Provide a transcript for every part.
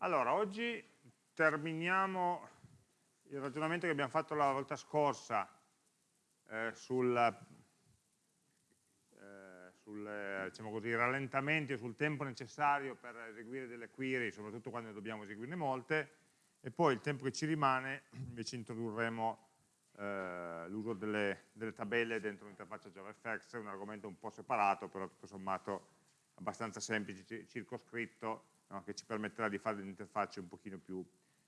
Allora, oggi terminiamo il ragionamento che abbiamo fatto la volta scorsa eh, sul, eh, sul diciamo così, rallentamenti sul tempo necessario per eseguire delle query, soprattutto quando dobbiamo eseguirne molte, e poi il tempo che ci rimane invece introdurremo eh, l'uso delle, delle, tabelle dentro l'interfaccia JavaFX, un argomento un po' separato, però tutto sommato abbastanza semplice, circoscritto, no? che ci permetterà di fare delle interfacce un pochino più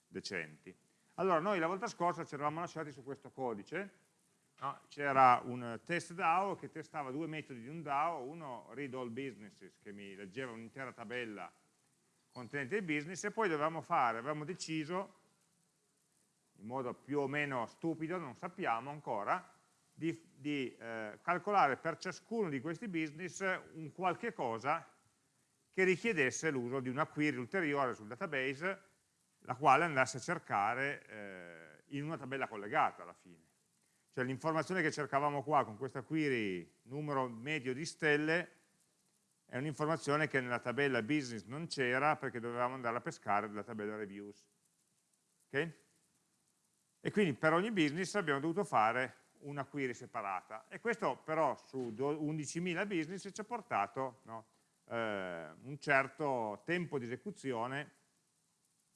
decenti. Allora, noi la volta scorsa ci eravamo lasciati su questo codice, no? c'era un test DAO che testava due metodi di un DAO, uno read all businesses che mi leggeva un'intera tabella contenente il business e poi dovevamo fare, avevamo deciso in modo più o meno stupido, non sappiamo ancora, di, di eh, calcolare per ciascuno di questi business un qualche cosa che richiedesse l'uso di una query ulteriore sul database, la quale andasse a cercare eh, in una tabella collegata alla fine. Cioè l'informazione che cercavamo qua con questa query numero medio di stelle è un'informazione che nella tabella business non c'era perché dovevamo andare a pescare dalla tabella reviews. Okay? E quindi per ogni business abbiamo dovuto fare una query separata. E questo però su 11.000 business ci ha portato no, eh, un certo tempo di esecuzione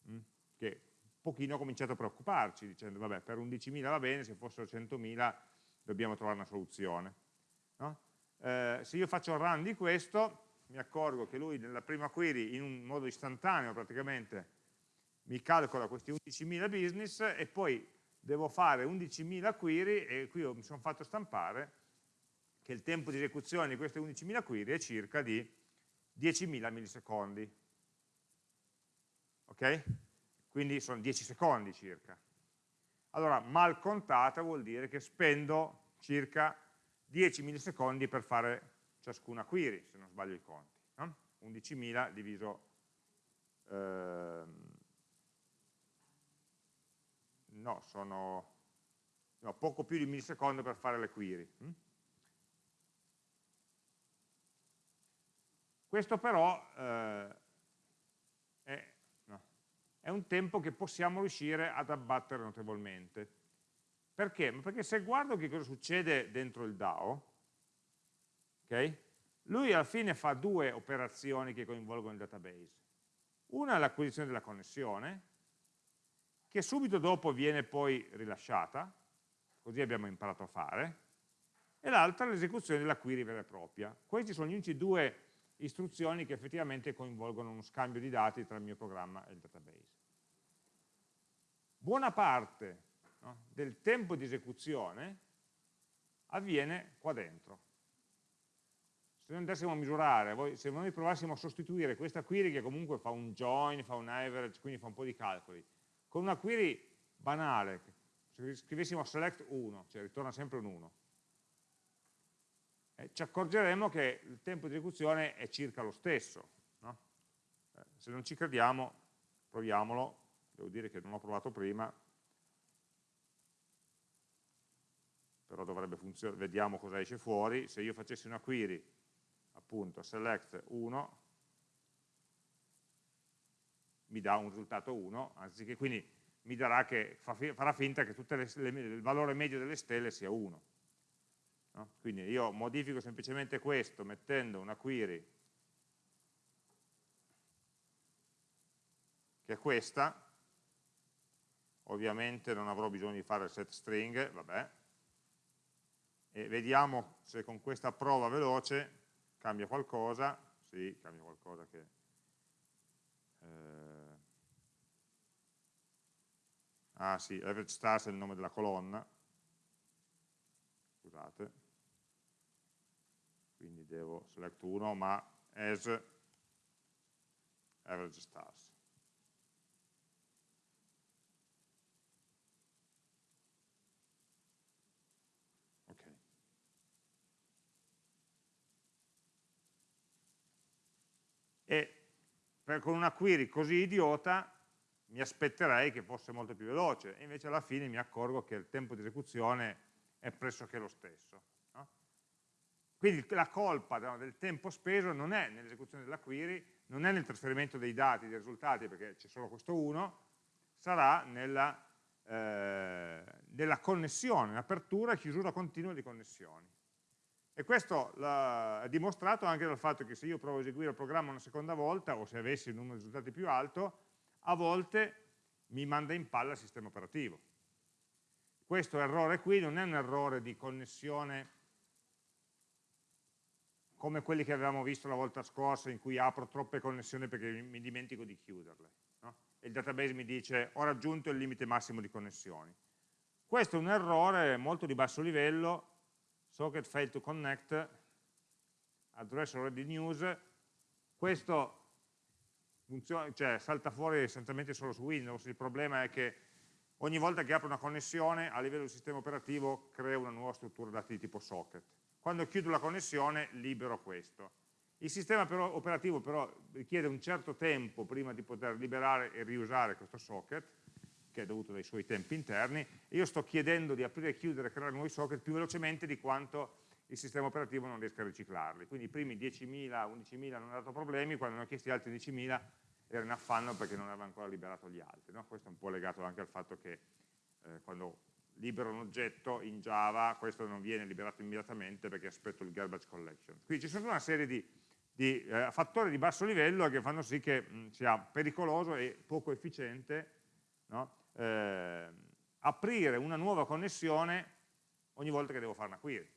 mh, mm, che un pochino ha cominciato a preoccuparci, dicendo vabbè per 11.000 va bene, se fossero 100.000 dobbiamo trovare una soluzione. No? Eh, se io faccio run di questo, mi accorgo che lui nella prima query in un modo istantaneo praticamente mi calcola questi 11.000 business e poi devo fare 11.000 query e qui mi sono fatto stampare che il tempo di esecuzione di queste 11.000 query è circa di 10.000 millisecondi. Ok? Quindi sono 10 secondi circa. Allora, mal contata vuol dire che spendo circa 10 millisecondi per fare ciascuna query, se non sbaglio i conti. No? 11.000 diviso... Ehm, no, sono no, poco più di un millisecondo per fare le query. Hm? Questo però eh, è, no, è, un tempo che possiamo riuscire ad abbattere notevolmente. Perché? Perché se guardo che cosa succede dentro il DAO, okay, lui alla fine fa due operazioni che coinvolgono il database. Una è l'acquisizione della connessione, che subito dopo viene poi rilasciata, così abbiamo imparato a fare, e l'altra è l'esecuzione della query vera e propria. Questi sono gli unici due istruzioni che effettivamente coinvolgono uno scambio di dati tra il mio programma e il database. Buona parte no, del tempo di esecuzione avviene qua dentro. Se noi andassimo a misurare, se noi provassimo a sostituire questa query che comunque fa un join, fa un average, quindi fa un po' di calcoli, con una query banale, se scrivessimo select 1, cioè ritorna sempre un 1, eh, ci accorgeremo che il tempo di esecuzione è circa lo stesso. No? Eh, se non ci crediamo, proviamolo, devo dire che non ho provato prima, però dovrebbe funzionare, vediamo cosa esce fuori, se io facessi una query, appunto, select 1, mi dà un risultato 1, anziché quindi mi darà che farà finta che le, il valore medio delle stelle sia 1. No? Quindi io modifico semplicemente questo mettendo una query che è questa, ovviamente non avrò bisogno di fare il set string, vabbè, e vediamo se con questa prova veloce cambia qualcosa, sì, cambia qualcosa che eh, ah sì, average stars è il nome della colonna, scusate, devo select 1 ma as average stars. E per, con una query così idiota mi aspetterei che fosse molto più veloce, e invece alla fine mi accorgo che il tempo di esecuzione è pressoché lo stesso. Quindi la colpa del tempo speso non è nell'esecuzione della query, non è nel trasferimento dei dati, dei risultati, perché c'è solo questo 1, sarà nella, eh, nella connessione, l'apertura e chiusura continua di connessioni. E questo è dimostrato anche dal fatto che se io provo a eseguire il programma una seconda volta, o se avessi un numero di risultati più alto, a volte mi manda in palla il sistema operativo. Questo errore qui non è un errore di connessione come quelli che avevamo visto la volta scorsa in cui apro troppe connessioni perché mi dimentico di chiuderle. No? E il database mi dice ho raggiunto il limite massimo di connessioni. Questo è un errore molto di basso livello, socket failed to connect, address already news, questo funziona, cioè, salta fuori essenzialmente solo su Windows, il problema è che ogni volta che apro una connessione a livello del sistema operativo crea una nuova struttura dati di tipo socket. Quando chiudo la connessione libero questo. Il sistema però, operativo però richiede un certo tempo prima di poter liberare e riusare questo socket, che è dovuto dai suoi tempi interni, e io sto chiedendo di aprire chiudere e creare nuovi socket più velocemente di quanto il sistema operativo non riesca a riciclarli. Quindi i primi 10.000, 11.000 non hanno dato problemi, quando ne ho chiesti altri 10.000 era in affanno perché non aveva ancora liberato gli altri. No? Questo è un po' legato anche al fatto che eh, quando libero un oggetto in Java, questo non viene liberato immediatamente perché aspetto il garbage collection. Quindi ci sono una serie di, di eh, fattori di basso livello che fanno sì che mh, sia pericoloso e poco efficiente no? eh, aprire una nuova connessione ogni volta che devo fare una query.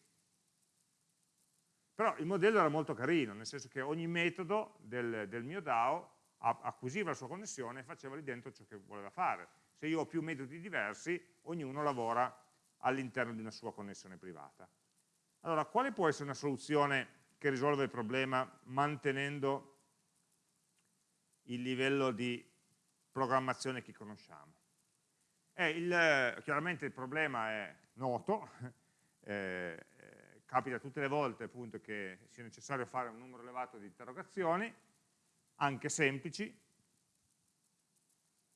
Però il modello era molto carino, nel senso che ogni metodo del, del mio DAO acquisiva la sua connessione e faceva lì dentro ciò che voleva fare. Se io ho più metodi diversi, ognuno lavora all'interno di una sua connessione privata. Allora, quale può essere una soluzione che risolve il problema mantenendo il livello di programmazione che conosciamo? Eh, il, chiaramente il problema è noto, eh, capita tutte le volte appunto, che sia necessario fare un numero elevato di interrogazioni, anche semplici,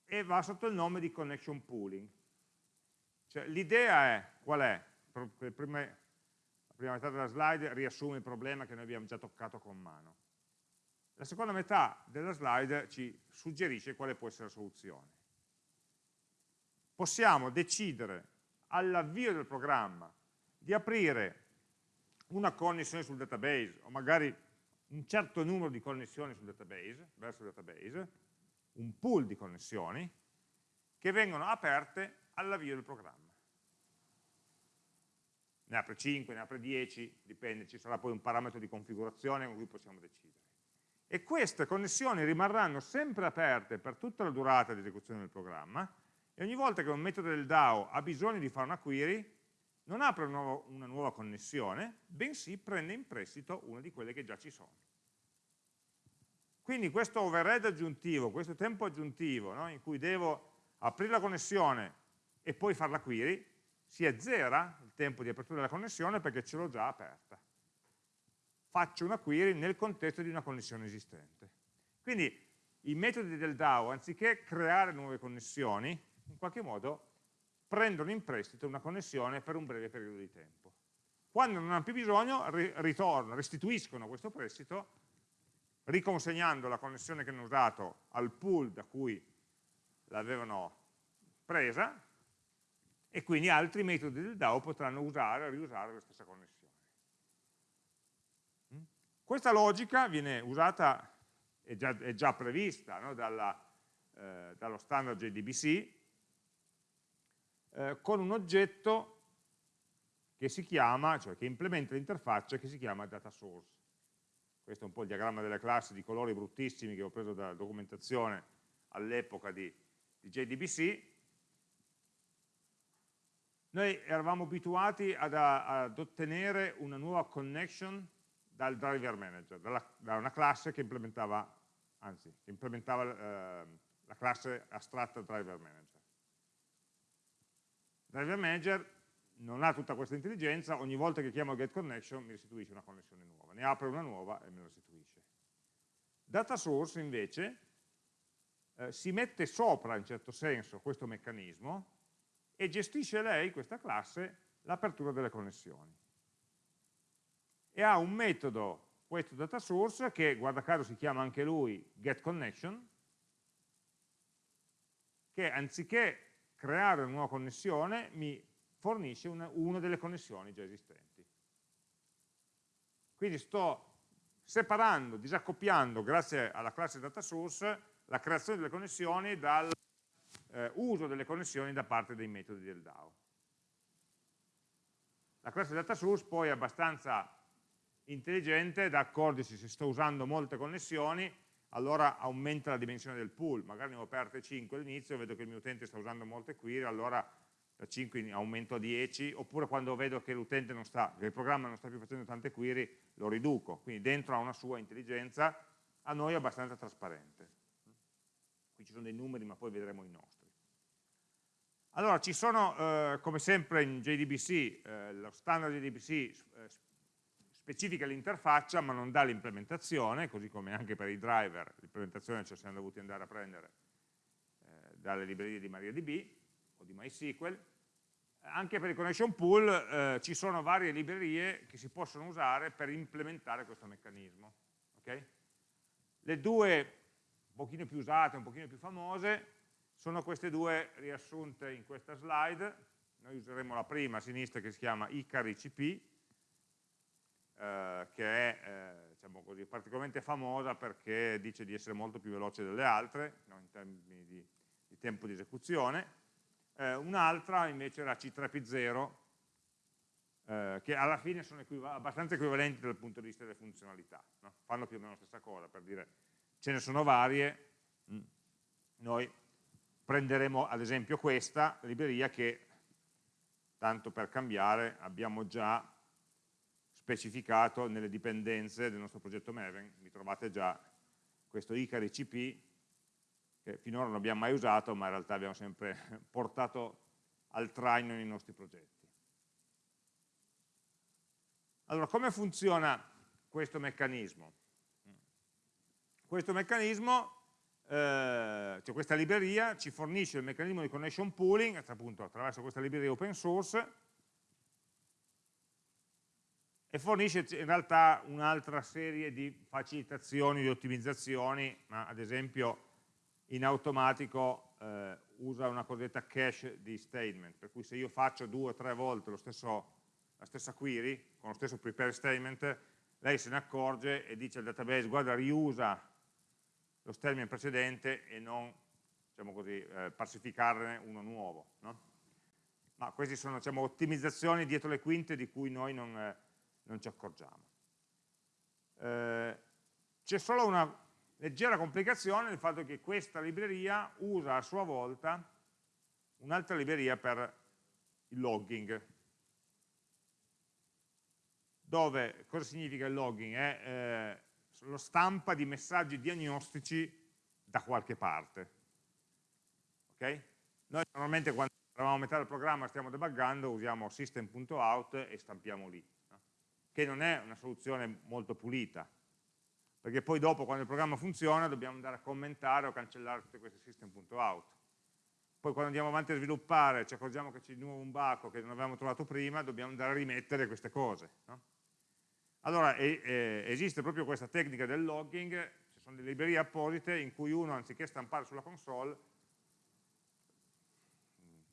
e va sotto il nome di connection pooling. Cioè, L'idea è, qual è? Prima, la prima metà della slide riassume il problema che noi abbiamo già toccato con mano. La seconda metà della slide ci suggerisce quale può essere la soluzione. Possiamo decidere all'avvio del programma di aprire una connessione sul database o magari un certo numero di connessioni sul database, verso il database, un pool di connessioni che vengono aperte all'avvio del programma. Ne apre 5, ne apre 10, dipende, ci sarà poi un parametro di configurazione con cui possiamo decidere. E queste connessioni rimarranno sempre aperte per tutta la durata di esecuzione del programma e ogni volta che un metodo del DAO ha bisogno di fare una query, non apre una nuova, una nuova connessione, bensì prende in prestito una di quelle che già ci sono. Quindi questo overhead aggiuntivo, questo tempo aggiuntivo no, in cui devo aprire la connessione e poi fare la query, si azzera il tempo di apertura della connessione perché ce l'ho già aperta. Faccio una query nel contesto di una connessione esistente. Quindi i metodi del DAO, anziché creare nuove connessioni, in qualche modo prendono in prestito una connessione per un breve periodo di tempo. Quando non hanno più bisogno, ritornano, restituiscono questo prestito riconsegnando la connessione che hanno usato al pool da cui l'avevano presa e quindi altri metodi del DAO potranno usare o riusare la stessa connessione. Mm? Questa logica viene usata, è già, è già prevista no, dalla, eh, dallo standard JDBC eh, con un oggetto che si chiama, cioè che implementa l'interfaccia che si chiama data source questo è un po' il diagramma delle classi di colori bruttissimi che ho preso dalla documentazione all'epoca di, di JDBC, noi eravamo abituati ad, ad, ottenere una nuova connection dal driver manager, dalla, da una classe che implementava, anzi, implementava eh, la classe astratta driver manager. Driver manager non ha tutta questa intelligenza, ogni volta che chiamo getConnection mi restituisce una connessione nuova, ne apre una nuova e me la restituisce. Data source invece eh, si mette sopra in certo senso questo meccanismo e gestisce lei, questa classe, l'apertura delle connessioni. E ha un metodo questo data source che guarda caso si chiama anche lui getConnection che anziché creare una nuova connessione mi fornisce una, una delle connessioni già esistenti. Quindi sto separando, disaccoppiando, grazie alla classe data source, la creazione delle connessioni dal eh, uso delle connessioni da parte dei metodi del DAO. La classe data source poi è abbastanza intelligente da accorgersi se sto usando molte connessioni allora aumenta la dimensione del pool, magari ne ho aperte 5 all'inizio, vedo che il mio utente sta usando molte query, allora da 5 aumento a 10, oppure quando vedo che l'utente non sta, che il programma non sta più facendo tante query, lo riduco, quindi dentro ha una sua intelligenza, a noi è abbastanza trasparente. Qui ci sono dei numeri, ma poi vedremo i nostri. Allora, ci sono, eh, come sempre in JDBC, eh, lo standard JDBC eh, specifica l'interfaccia ma non dà l'implementazione, così come anche per i driver l'implementazione ce la siamo dovuti andare a prendere eh, dalle librerie di MariaDB o di MySQL. Anche per il connection pool eh, ci sono varie librerie che si possono usare per implementare questo meccanismo. Okay? Le due un pochino più usate, un pochino più famose, sono queste due riassunte in questa slide. Noi useremo la prima a sinistra che si chiama Icari CP, eh, che è eh, diciamo così, particolarmente famosa perché dice di essere molto più veloce delle altre, no, in termini di, di, tempo di esecuzione. Eh, Un'altra invece era C3P0, eh, che alla fine sono equiv abbastanza equivalenti dal punto di vista delle funzionalità, no? fanno più o meno la stessa cosa, per dire ce ne sono varie, mm. noi prenderemo ad esempio questa libreria che, tanto per cambiare, abbiamo già specificato nelle dipendenze del nostro progetto Maven, mi trovate già questo Icari CP che finora non abbiamo mai usato ma in realtà abbiamo sempre portato al traino nei nostri progetti. Allora, come funziona questo meccanismo? Questo meccanismo, cioè questa libreria, ci fornisce il meccanismo di connection pooling, appunto attraverso questa libreria open source, e fornisce in realtà un'altra serie di facilitazioni, di ottimizzazioni, ma ad esempio in automatico eh, usa una cosiddetta cache di statement, per cui se io faccio due o tre volte stesso, la stessa query, con lo stesso prepare statement, lei se ne accorge e dice al database guarda riusa lo statement precedente e non diciamo così, eh, parsificarne uno nuovo. No? Ma queste sono diciamo, ottimizzazioni dietro le quinte di cui noi non... Eh, non ci accorgiamo. Eh, C'è solo una leggera complicazione nel fatto che questa libreria usa a sua volta un'altra libreria per il logging. Dove, cosa significa il logging? È eh, lo stampa di messaggi diagnostici da qualche parte. Okay? Noi normalmente quando eravamo a metà del programma stiamo debuggando usiamo system.out e stampiamo lì che non è una soluzione molto pulita, perché poi dopo quando il programma funziona dobbiamo andare a commentare o cancellare tutte queste system.out. Poi quando andiamo avanti a sviluppare ci accorgiamo che c'è di nuovo un baco che non avevamo trovato prima, dobbiamo andare a rimettere queste cose. No? Allora e, e, esiste proprio questa tecnica del logging, ci sono delle librerie apposite in cui uno anziché stampare sulla console,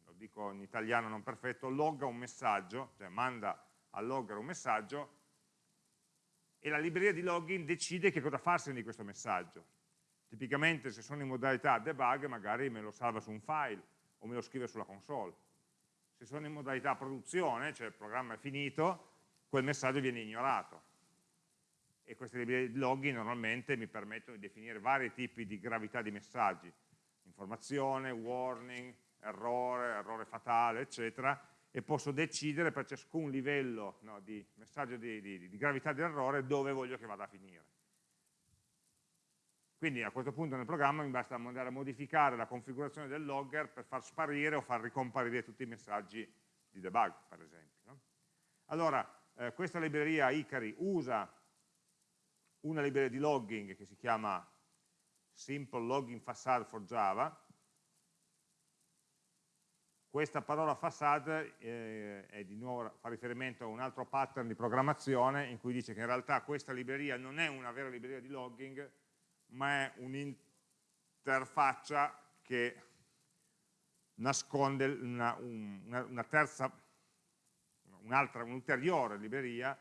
lo dico in italiano non perfetto, logga un messaggio, cioè manda al logger un messaggio e la libreria di login decide che cosa farsene di questo messaggio. Tipicamente se sono in modalità debug magari me lo salva su un file o me lo scrive sulla console. Se sono in modalità produzione, cioè il programma è finito, quel messaggio viene ignorato. E queste librerie di login normalmente mi permettono di definire vari tipi di gravità di messaggi, informazione, warning, errore, errore fatale, eccetera, e posso decidere per ciascun livello no, di messaggio di, di, di gravità dell'errore dove voglio che vada a finire. Quindi a questo punto nel programma mi basta andare a modificare la configurazione del logger per far sparire o far ricomparire tutti i messaggi di debug, per esempio. No? Allora, eh, questa libreria Icari usa una libreria di logging che si chiama Simple Logging Facade for Java, questa parola facade eh, nuovo, fa riferimento a un altro pattern di programmazione in cui dice che in realtà questa libreria non è una vera libreria di logging, ma è un'interfaccia che nasconde una, una, una terza, un'altra, un'ulteriore libreria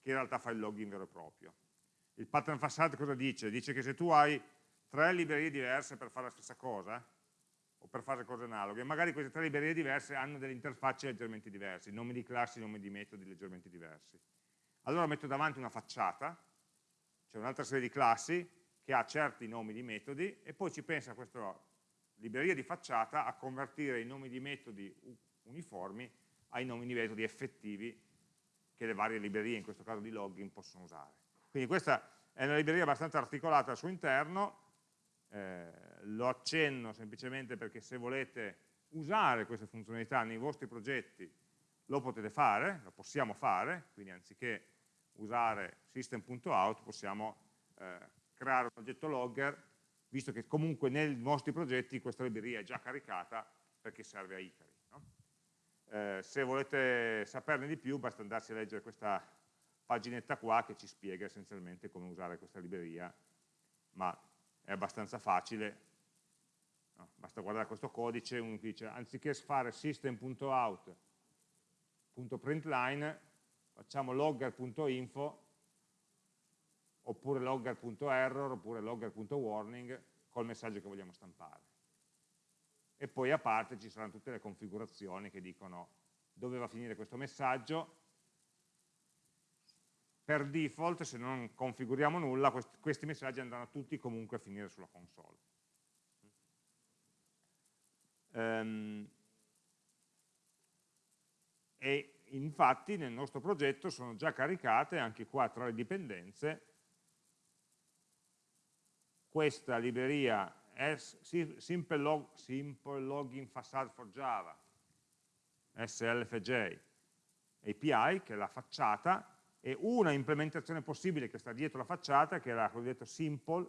che in realtà fa il logging vero e proprio. Il pattern facade cosa dice? Dice che se tu hai tre librerie diverse per fare la stessa cosa, o per fare cose analoghe, magari queste tre librerie diverse hanno delle interfacce leggermente diverse, nomi di classi, nomi di metodi leggermente diversi. Allora metto davanti una facciata, c'è un'altra serie di classi che ha certi nomi di metodi e poi ci pensa questa libreria di facciata a convertire i nomi di metodi uniformi ai nomi di metodi effettivi che le varie librerie, in questo caso di login, possono usare. Quindi questa è una libreria abbastanza articolata al suo interno, eh, lo accenno semplicemente perché se volete usare queste funzionalità nei vostri progetti lo potete fare, lo possiamo fare, quindi anziché usare system.out possiamo eh, creare un oggetto logger, visto che comunque nei vostri progetti questa libreria è già caricata perché serve a Icari. Eh, se volete saperne di più basta andarsi a leggere questa paginetta qua che ci spiega essenzialmente come usare questa libreria, ma è abbastanza facile, no, basta guardare questo codice, uno dice anziché fare system.out.println facciamo logger.info oppure logger.error oppure logger.warning col messaggio che vogliamo stampare. E poi a parte ci saranno tutte le configurazioni che dicono dove va a finire questo messaggio, per default, se non configuriamo nulla, questi, messaggi andranno tutti comunque a finire sulla console. Um, e infatti nel nostro progetto sono già caricate anche qua tra le dipendenze questa libreria Simple, Log, Simple Login Facade for Java SLFJ API che è la facciata e una implementazione possibile che sta dietro la facciata, che è la cosiddetta simple,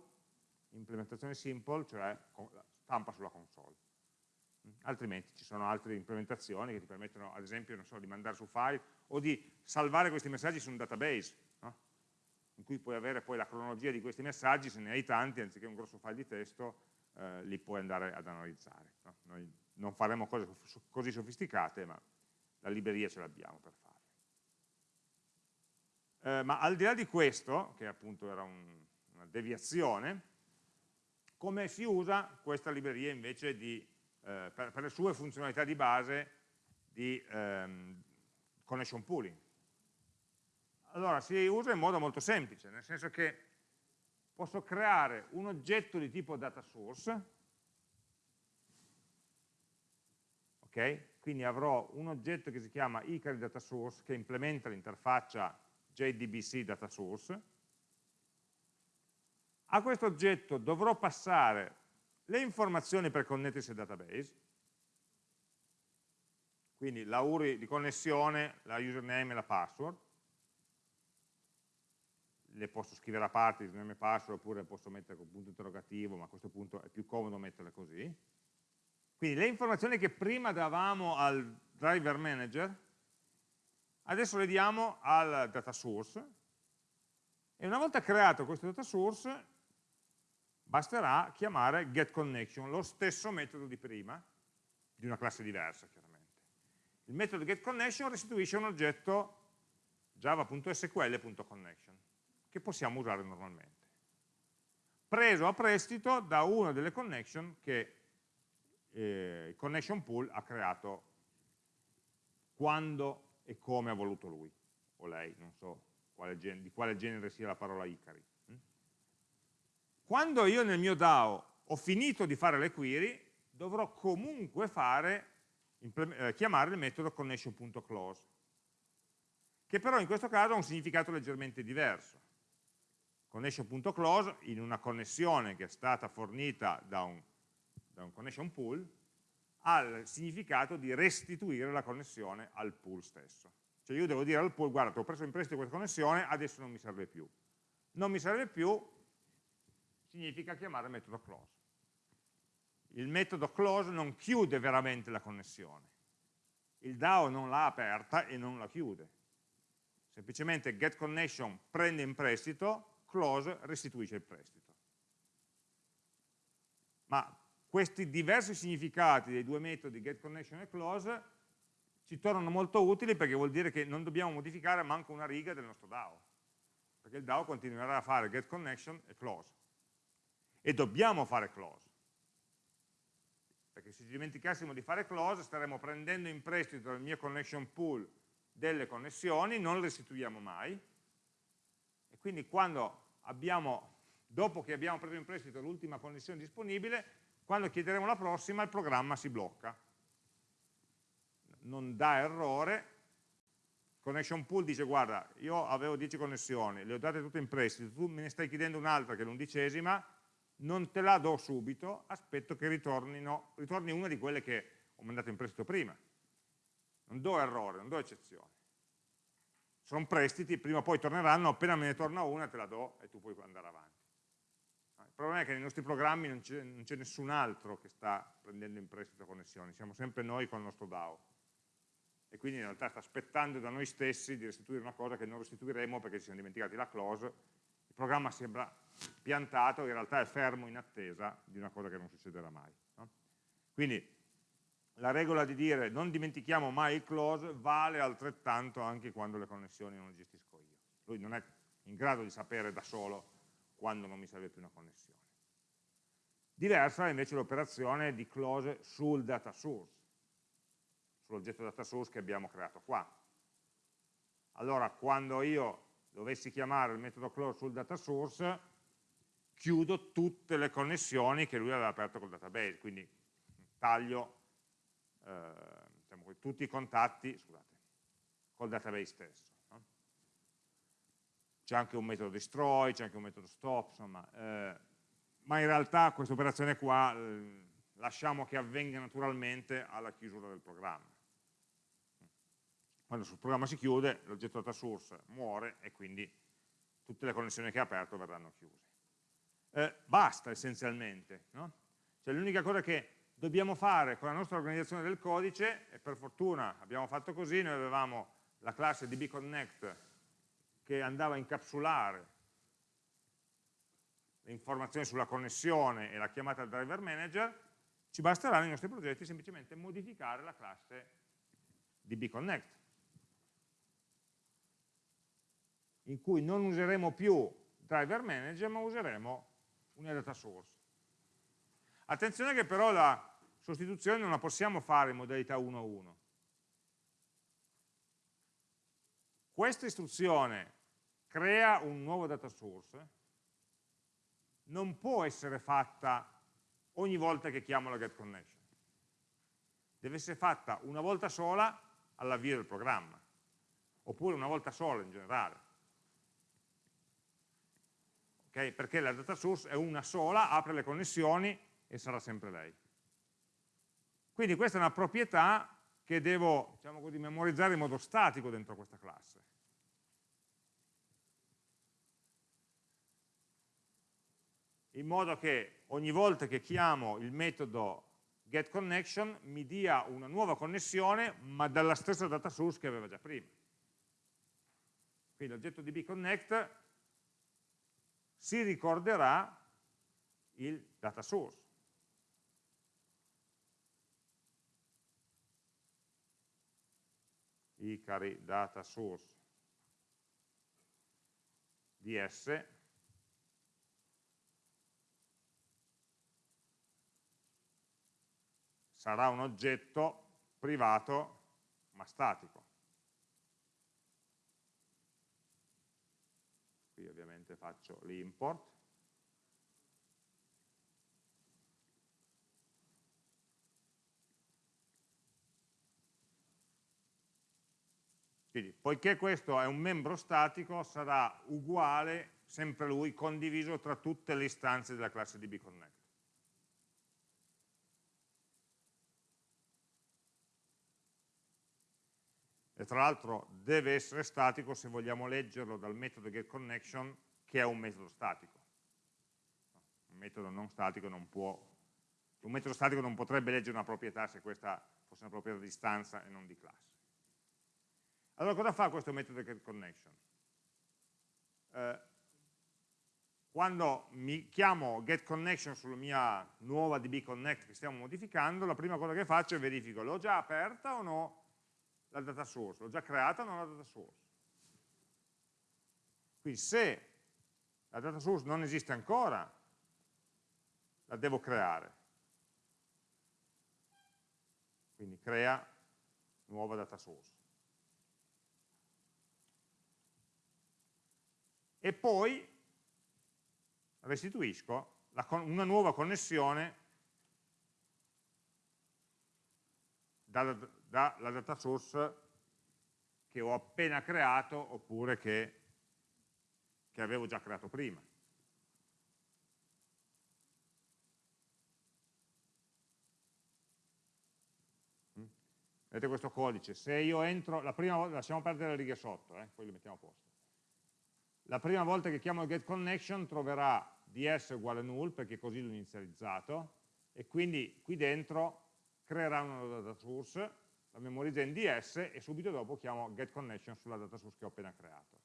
implementazione simple, cioè stampa sulla console. Altrimenti ci sono altre implementazioni che ti permettono, ad esempio, so, di mandare su file o di salvare questi messaggi su un database, no? in cui puoi avere poi la cronologia di questi messaggi, se ne hai tanti, anziché un grosso file di testo, eh, li puoi andare ad analizzare. No? Noi non faremo cose così sofisticate, ma la libreria ce l'abbiamo per fare. Eh, ma al di là di questo, che appunto era un, una deviazione, come si usa questa libreria invece di, eh, per, per, le sue funzionalità di base di ehm, connection pooling? Allora, si usa in modo molto semplice, nel senso che posso creare un oggetto di tipo data source, ok? Quindi avrò un oggetto che si chiama Icari data source che implementa l'interfaccia JDBC data source. A questo oggetto dovrò passare le informazioni per connettersi al database, quindi la URI di connessione, la username e la password, le posso scrivere a parte, username e password, oppure posso mettere con punto interrogativo, ma a questo punto è più comodo metterle così. Quindi le informazioni che prima davamo al driver manager Adesso le diamo al data source e una volta creato questo data source basterà chiamare getConnection, lo stesso metodo di prima, di una classe diversa chiaramente. Il metodo getConnection restituisce un oggetto java.sql.connection che possiamo usare normalmente, preso a prestito da una delle connection che eh, il connection pool ha creato quando e come ha voluto lui, o lei, non so quale di quale genere sia la parola Icari. Mm? Quando io nel mio DAO ho finito di fare le query, dovrò comunque fare, eh, chiamare il metodo connection.close, che però in questo caso ha un significato leggermente diverso. Connection.close in una connessione che è stata fornita da un, da un connection pool ha il significato di restituire la connessione al pool stesso. Cioè io devo dire al pool, guarda, ho preso in prestito questa connessione, adesso non mi serve più. Non mi serve più significa chiamare il metodo close. Il metodo close non chiude veramente la connessione, il DAO non l'ha aperta e non la chiude. Semplicemente getConnection prende in prestito, close restituisce il prestito. Ma questi diversi significati dei due metodi getConnection e close ci tornano molto utili perché vuol dire che non dobbiamo modificare manco una riga del nostro DAO, perché il DAO continuerà a fare getConnection e close. E dobbiamo fare close, perché se ci dimenticassimo di fare close staremmo prendendo in prestito dal mio connection pool delle connessioni, non le restituiamo mai, e quindi quando abbiamo, dopo che abbiamo preso in prestito l'ultima connessione disponibile, quando chiederemo la prossima il programma si blocca, non dà errore, connection pool dice guarda io avevo 10 connessioni, le ho date tutte in prestito, tu me ne stai chiedendo un'altra che è l'undicesima, non te la do subito, aspetto che ritorni una di quelle che ho mandato in prestito prima. Non do errore, non do eccezione. Sono prestiti, prima o poi torneranno, appena me ne torna una te la do e tu puoi andare avanti. Il problema è che nei nostri programmi non c'è nessun altro che sta prendendo in prestito connessioni, siamo sempre noi con il nostro DAO. E quindi in realtà sta aspettando da noi stessi di restituire una cosa che non restituiremo perché ci siamo dimenticati la close. Il programma sembra piantato, in realtà è fermo in attesa di una cosa che non succederà mai. No? Quindi la regola di dire non dimentichiamo mai il close vale altrettanto anche quando le connessioni non le gestisco io. Lui non è in grado di sapere da solo quando non mi serve più una connessione. Diversa è invece l'operazione di close sul data source, sull'oggetto data source che abbiamo creato qua. Allora, quando io dovessi chiamare il metodo close sul data source, chiudo tutte le connessioni che lui aveva aperto col database, quindi taglio eh, diciamo, tutti i contatti scusate, col database stesso. No? C'è anche un metodo destroy, c'è anche un metodo stop, insomma, eh, ma in realtà questa operazione qua eh, lasciamo che avvenga naturalmente alla chiusura del programma. Quando il programma si chiude, l'oggetto data source muore e quindi tutte le connessioni che ha aperto verranno chiuse eh, basta essenzialmente. No? Cioè l'unica cosa che dobbiamo fare con la nostra organizzazione del codice, e per fortuna abbiamo fatto così, noi avevamo la classe dbconnect che andava a incapsulare le informazioni sulla connessione e la chiamata al driver manager, ci basterà nei nostri progetti semplicemente modificare la classe dbconnect, in cui non useremo più driver manager ma useremo una data source. Attenzione che però la sostituzione non la possiamo fare in modalità 1 a 1. Questa istruzione crea un nuovo data source, non può essere fatta ogni volta che chiamo la getConnection. Deve essere fatta una volta sola all'avvio del programma, oppure una volta sola in generale okay? perché la data source è una sola, apre le connessioni e sarà sempre lei. Quindi questa è una proprietà che devo diciamo così, memorizzare in modo statico dentro questa classe. In modo che ogni volta che chiamo il metodo getConnection mi dia una nuova connessione ma dalla stessa data source che aveva già prima. Quindi l'oggetto dbConnect si ricorderà il data source. Icari data source ds sarà un oggetto privato ma statico. qui ovviamente faccio l'import, Quindi, poiché questo è un membro statico, sarà uguale, sempre lui, condiviso tra tutte le istanze della classe dbConnect. e tra l'altro deve essere statico se vogliamo leggerlo dal metodo getConnection che è un metodo statico. Un metodo non statico non può Un metodo statico non potrebbe leggere una proprietà se questa fosse una proprietà di stanza e non di classe. Allora cosa fa questo metodo getConnection? Eh, quando mi chiamo getConnection sulla mia nuova dbconnect che stiamo modificando, la prima cosa che faccio è verifico, l'ho già aperta o no la data source? L'ho già creata o no la data source? Quindi se la data source non esiste ancora, la devo creare. Quindi crea nuova data source. E poi restituisco una nuova connessione dalla, dalla data source che ho appena creato oppure che, che avevo già creato prima. Mm? Vedete questo codice, se io entro, la prima volta, lasciamo perdere le righe sotto, eh, poi le mettiamo a posto. La prima volta che chiamo il getConnection troverà ds uguale null perché così l'ho inizializzato e quindi qui dentro creerà una data source, la memorizza in ds e subito dopo chiamo getConnection sulla data source che ho appena creato.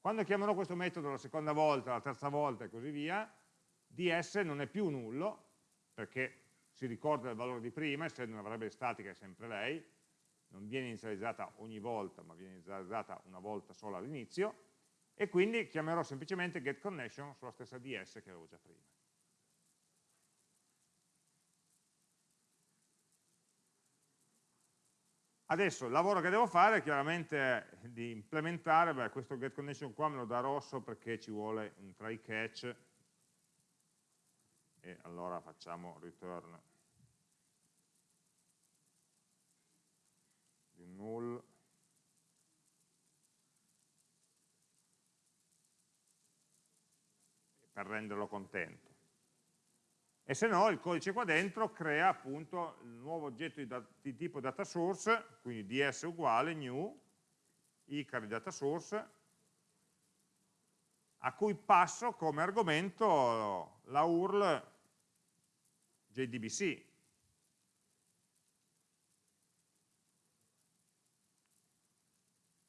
Quando chiamerò questo metodo la seconda volta, la terza volta e così via, ds non è più nullo perché si ricorda il valore di prima, essendo una variabile statica è sempre lei, non viene inizializzata ogni volta, ma viene inizializzata una volta sola all'inizio, e quindi chiamerò semplicemente getConnection sulla stessa ds che avevo già prima. Adesso il lavoro che devo fare è chiaramente di implementare, beh, questo getConnection qua me lo dà rosso perché ci vuole un try catch e allora facciamo return di null per renderlo contento. E se no il codice qua dentro crea appunto il nuovo oggetto di, di tipo data source, quindi ds uguale new, icar data source, a cui passo come argomento la URL JDBC.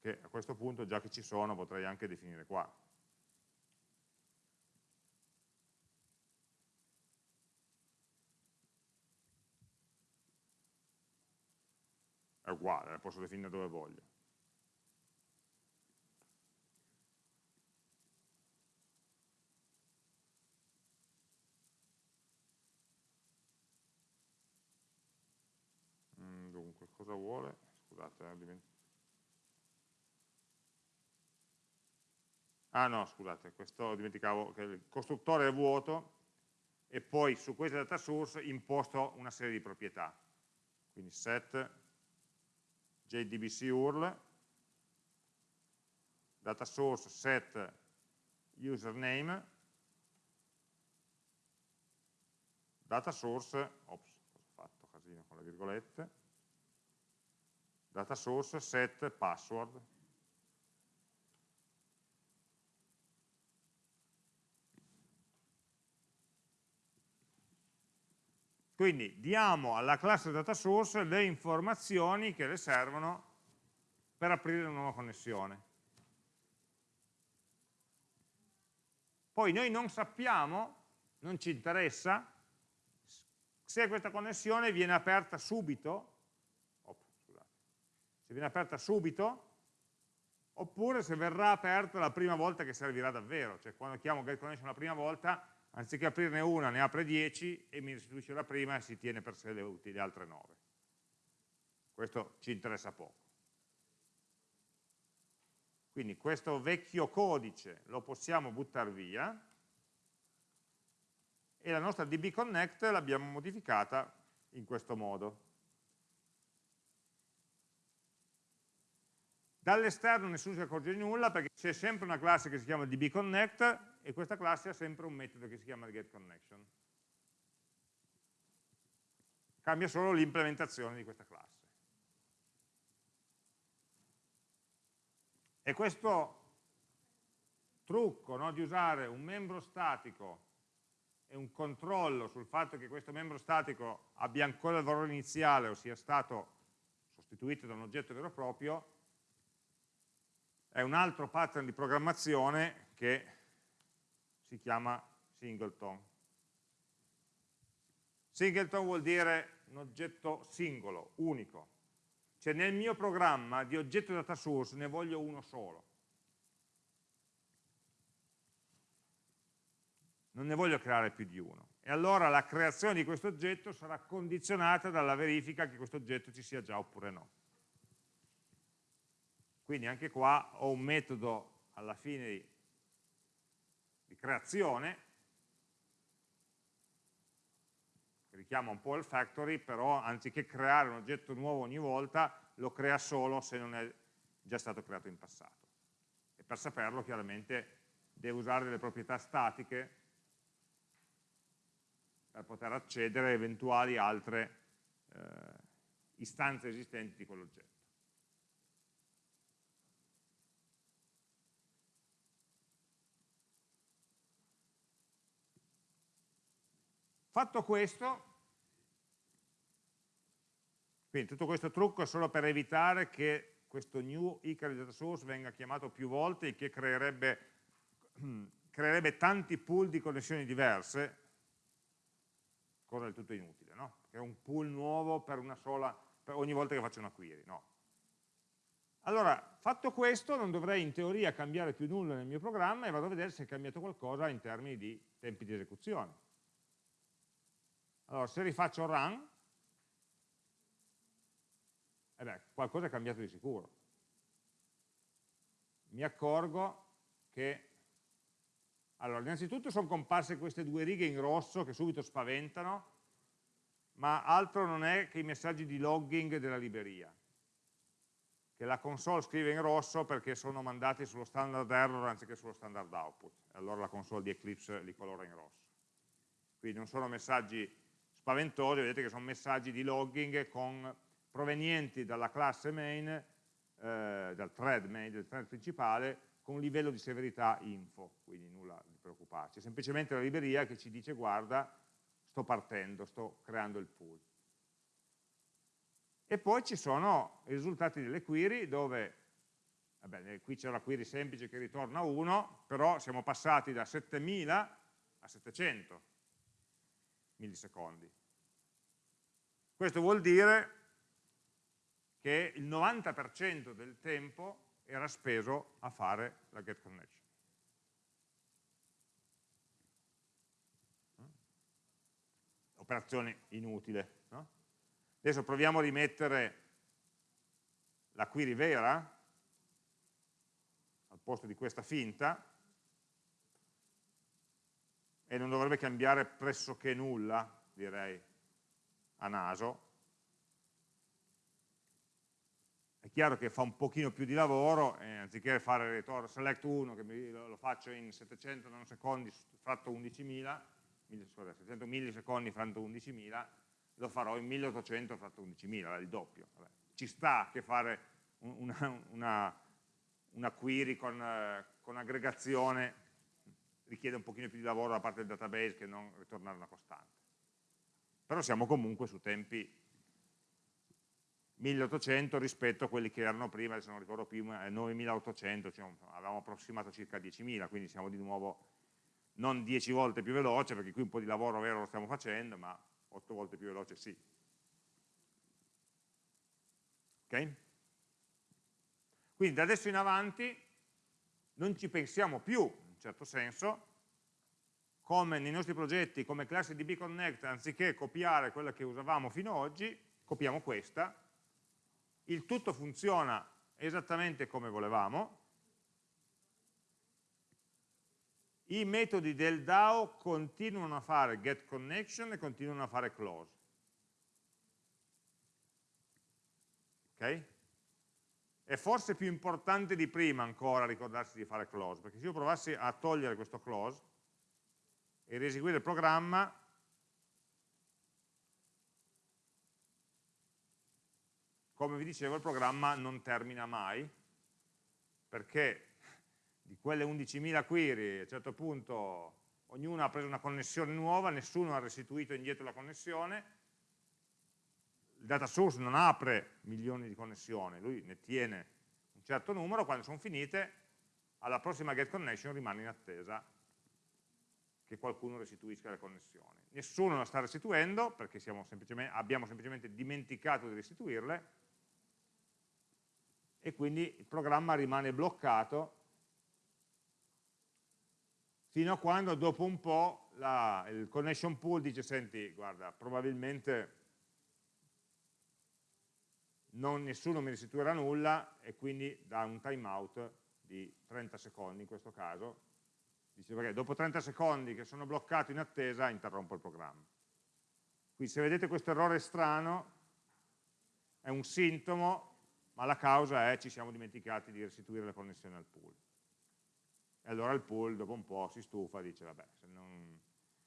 Che a questo punto, già che ci sono, potrei anche definire qua. È uguale, la posso definire dove voglio. Mm, dunque, cosa vuole? Scusate, eh, Ah no, scusate, questo dimenticavo che il costruttore è vuoto e poi su questa data source imposto una serie di proprietà. Quindi set JDBC URL, data source set username, data source, ops, ho fatto casino con le virgolette, data source set password, Quindi diamo alla classe data source le informazioni che le servono per aprire una nuova connessione. Poi noi non sappiamo, non ci interessa, se questa connessione viene aperta subito, oh, se viene aperta subito, oppure se verrà aperta la prima volta che servirà davvero, cioè quando chiamo getConnection la prima volta anziché aprirne una ne apre 10 e mi restituisce la prima e si tiene per sé le, le altre 9. Questo ci interessa poco. Quindi questo vecchio codice lo possiamo buttare via e la nostra DB Connect l'abbiamo modificata in questo modo. Dall'esterno nessuno si accorge di nulla perché c'è sempre una classe che si chiama dbConnect e questa classe ha sempre un metodo che si chiama getConnection. Cambia solo l'implementazione di questa classe. E questo trucco no, di usare un membro statico e un controllo sul fatto che questo membro statico abbia ancora il valore iniziale o sia stato sostituito da un oggetto vero e proprio, è un altro pattern di programmazione che si chiama singleton. Singleton vuol dire un oggetto singolo, unico. Cioè nel mio programma di oggetto data source ne voglio uno solo. Non ne voglio creare più di uno. E allora la creazione di questo oggetto sarà condizionata dalla verifica che questo oggetto ci sia già oppure no. Quindi anche qua ho un metodo alla fine di, creazione richiama un po' il factory, però anziché creare un oggetto nuovo ogni volta, lo crea solo se non è già stato creato in passato. E per saperlo chiaramente deve usare delle proprietà statiche per poter accedere a eventuali altre eh, istanze esistenti di quell'oggetto. Fatto questo, quindi tutto questo trucco è solo per evitare che questo new source venga chiamato più volte e che creerebbe, creerebbe tanti pool di connessioni diverse, cosa del tutto inutile, no? Che è un pool nuovo per una sola, per ogni volta che faccio una query, no? Allora, fatto questo, non dovrei in teoria cambiare più nulla nel mio programma e vado a vedere se è cambiato qualcosa in termini di tempi di esecuzione. Allora, se rifaccio run, eh beh, qualcosa è cambiato di sicuro. Mi accorgo che, allora, innanzitutto sono comparse queste due righe in rosso che subito spaventano, ma altro non è che i messaggi di logging della libreria, che la console scrive in rosso perché sono mandati sullo standard error anziché sullo standard output, allora la console di Eclipse li colora in rosso. Quindi non sono messaggi spaventosi, vedete che sono messaggi di logging con, provenienti dalla classe main, eh, dal thread main, del thread principale, con livello di severità info, quindi nulla di preoccuparci, è semplicemente la libreria che ci dice guarda, sto partendo, sto creando il pool. E poi ci sono i risultati delle query dove, vabbè, qui c'è la query semplice che ritorna 1, però siamo passati da 7000 a 700 millisecondi. Questo vuol dire che il 90% del tempo era speso a fare la get connection. Operazione inutile. No? Adesso proviamo a rimettere la query vera al posto di questa finta e non dovrebbe cambiare pressoché nulla, direi, a naso. È chiaro che fa un pochino più di lavoro, e anziché fare return select 1, che lo faccio in 700 nanosecondi fratto 11.000, 700 millisecondi fratto 11.000, lo farò in 1800 fratto 11.000, il doppio. Vabbè. Ci sta che fare una, una, una query con, eh, con aggregazione richiede un pochino più di lavoro da parte del database che non ritornare una costante. Però siamo comunque su tempi 1800 rispetto a quelli che erano prima, adesso non ricordo più, 9800, cioè avevamo approssimato circa 10.000, quindi siamo di nuovo non 10 volte più veloce, perché qui un po' di lavoro vero lo stiamo facendo, ma 8 volte più veloce sì. Ok? Quindi da adesso in avanti non ci pensiamo più certo senso, come nei nostri progetti, come classe DB Connect, anziché copiare quella che usavamo fino ad oggi, copiamo questa, il tutto funziona esattamente come volevamo, i metodi del DAO continuano a fare getConnection e continuano a fare close. Ok? È forse più importante di prima ancora ricordarsi di fare close, perché se io provassi a togliere questo close e rieseguire il programma, come vi dicevo il programma non termina mai, perché di quelle 11.000 query a un certo punto ognuno ha preso una connessione nuova, nessuno ha restituito indietro la connessione, il data source non apre milioni di connessioni, lui ne tiene un certo numero, quando sono finite, alla prossima get connection rimane in attesa che qualcuno restituisca le connessioni. Nessuno la sta restituendo perché semplicemente, abbiamo semplicemente dimenticato di restituirle e quindi il programma rimane bloccato fino a quando dopo un po' la, il connection pool dice senti guarda probabilmente non, nessuno mi restituirà nulla e quindi dà un timeout di 30 secondi in questo caso. Dice perché dopo 30 secondi che sono bloccato in attesa interrompo il programma. Quindi se vedete questo errore strano è un sintomo ma la causa è ci siamo dimenticati di restituire la connessione al pool. E allora il pool dopo un po' si stufa e dice vabbè se non,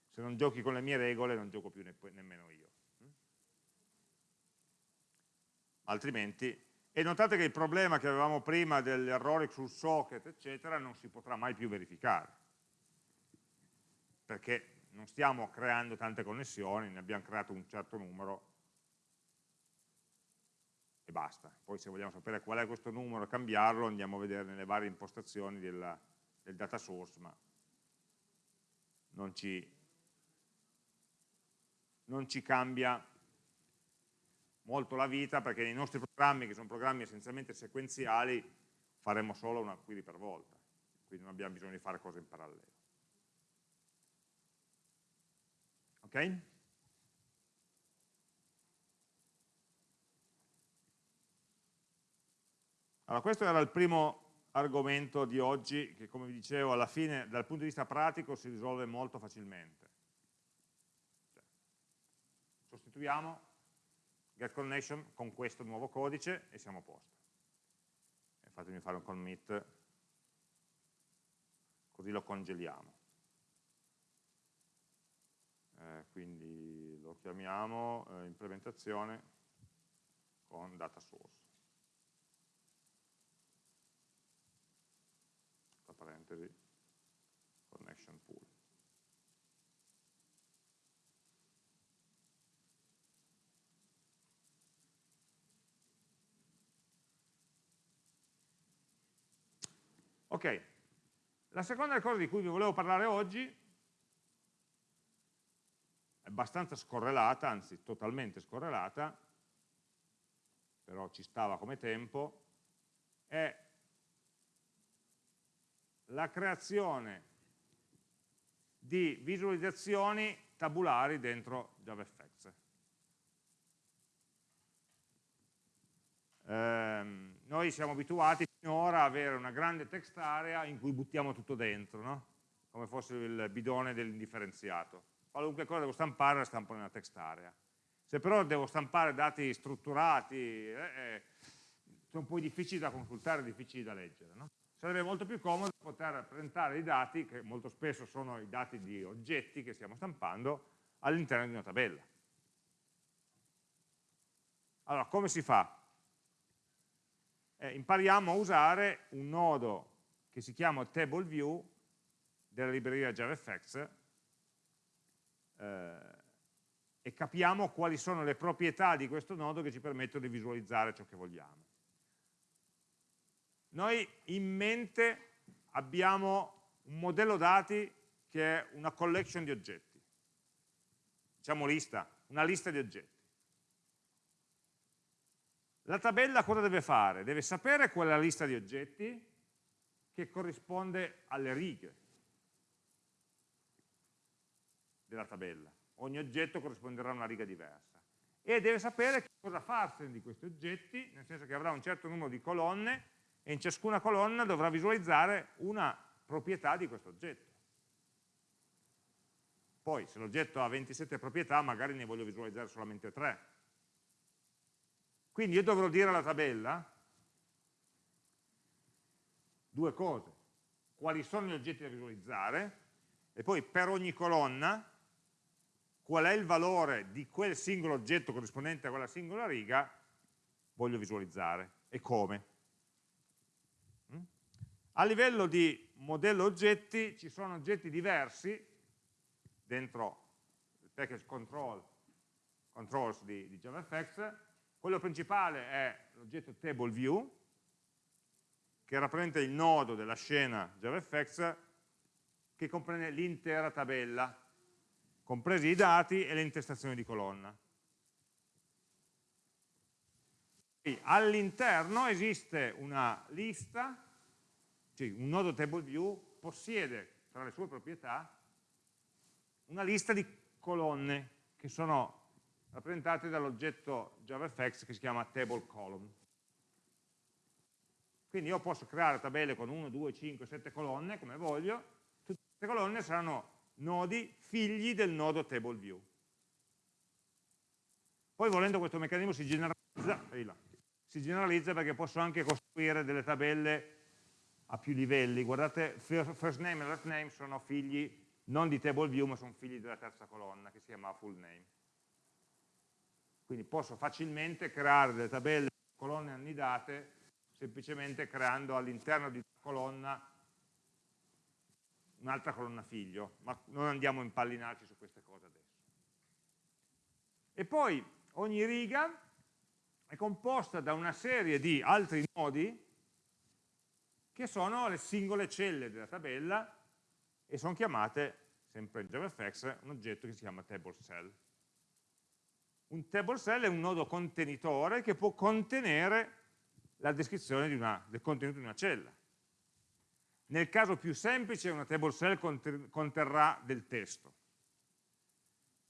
se non giochi con le mie regole non gioco più ne, nemmeno io altrimenti e notate che il problema che avevamo prima degli errori sul socket eccetera non si potrà mai più verificare perché non stiamo creando tante connessioni, ne abbiamo creato un certo numero e basta. Poi se vogliamo sapere qual è questo numero e cambiarlo andiamo a vedere nelle varie impostazioni della, del data source, ma non ci, non ci cambia molto la vita perché nei nostri programmi, che sono programmi essenzialmente sequenziali, faremo solo una query per volta, quindi non abbiamo bisogno di fare cose in parallelo. Ok? Allora, questo era il primo argomento di oggi che, come vi dicevo, alla fine, dal punto di vista pratico, si risolve molto facilmente. Cioè, sostituiamo get connection con questo nuovo codice e siamo a posto. E fatemi fare un commit, così lo congeliamo. Eh, quindi lo chiamiamo eh, implementazione con data source. Parentesi, connection pool. Ok, la seconda cosa di cui vi volevo parlare oggi abbastanza scorrelata, anzi totalmente scorrelata, però ci stava come tempo, è la creazione di visualizzazioni tabulari dentro JavaFX. Eh, noi siamo abituati finora a avere una grande text area in cui buttiamo tutto dentro, no? come fosse il bidone dell'indifferenziato qualunque cosa devo stampare la stampo nella text area. Se però devo stampare dati strutturati, eh, eh, sono poi difficili da consultare, difficili da leggere. No? Sarebbe molto più comodo poter presentare i dati, che molto spesso sono i dati di oggetti che stiamo stampando, all'interno di una tabella. Allora, come si fa? Eh, impariamo a usare un nodo che si chiama Table View della libreria JavaFX eh, e capiamo quali sono le proprietà di questo nodo che ci permettono di visualizzare ciò che vogliamo. Noi in mente abbiamo un modello dati che è una collection di oggetti, diciamo lista, una lista di oggetti. La tabella cosa deve fare? Deve sapere qual è la lista di oggetti che corrisponde alle righe della tabella. Ogni oggetto corrisponderà a una riga diversa. E deve sapere cosa farsene di questi oggetti, nel senso che avrà un certo numero di colonne e in ciascuna colonna dovrà visualizzare una proprietà di questo oggetto. Poi, se l'oggetto ha 27 proprietà, magari ne voglio visualizzare solamente 3. Quindi io dovrò dire alla tabella due cose. Quali sono gli oggetti da visualizzare e poi per ogni colonna qual è il valore di quel singolo oggetto corrispondente a quella singola riga, voglio visualizzare e come. Mm? A livello di modello oggetti ci sono oggetti diversi dentro il package control, controls di, di JavaFX, quello principale è l'oggetto TableView, che rappresenta il nodo della scena JavaFX che comprende l'intera tabella, compresi i dati e le intestazioni di colonna. All'interno esiste una lista, cioè un nodo TableView possiede tra le sue proprietà una lista di colonne che sono rappresentate dall'oggetto JavaFX che si chiama TableColumn. Quindi io posso creare tabelle con 1, 2, 5, 7 colonne, come voglio, tutte queste colonne saranno nodi figli del nodo TableView. Poi volendo questo meccanismo si generalizza, si generalizza perché posso anche costruire delle tabelle a più livelli. Guardate, first name e last name sono figli non di table view, ma sono figli della terza colonna, che si chiama full name. Quindi posso facilmente creare delle tabelle colonne annidate semplicemente creando all'interno di una colonna un'altra colonna figlio, ma non andiamo a impallinarci su queste cose adesso. E poi ogni riga è composta da una serie di altri nodi che sono le singole celle della tabella e sono chiamate, sempre in JavaFX, un oggetto che si chiama table cell. Un table cell è un nodo contenitore che può contenere la descrizione una, del contenuto di una cella. Nel caso più semplice una table cell conterrà del testo,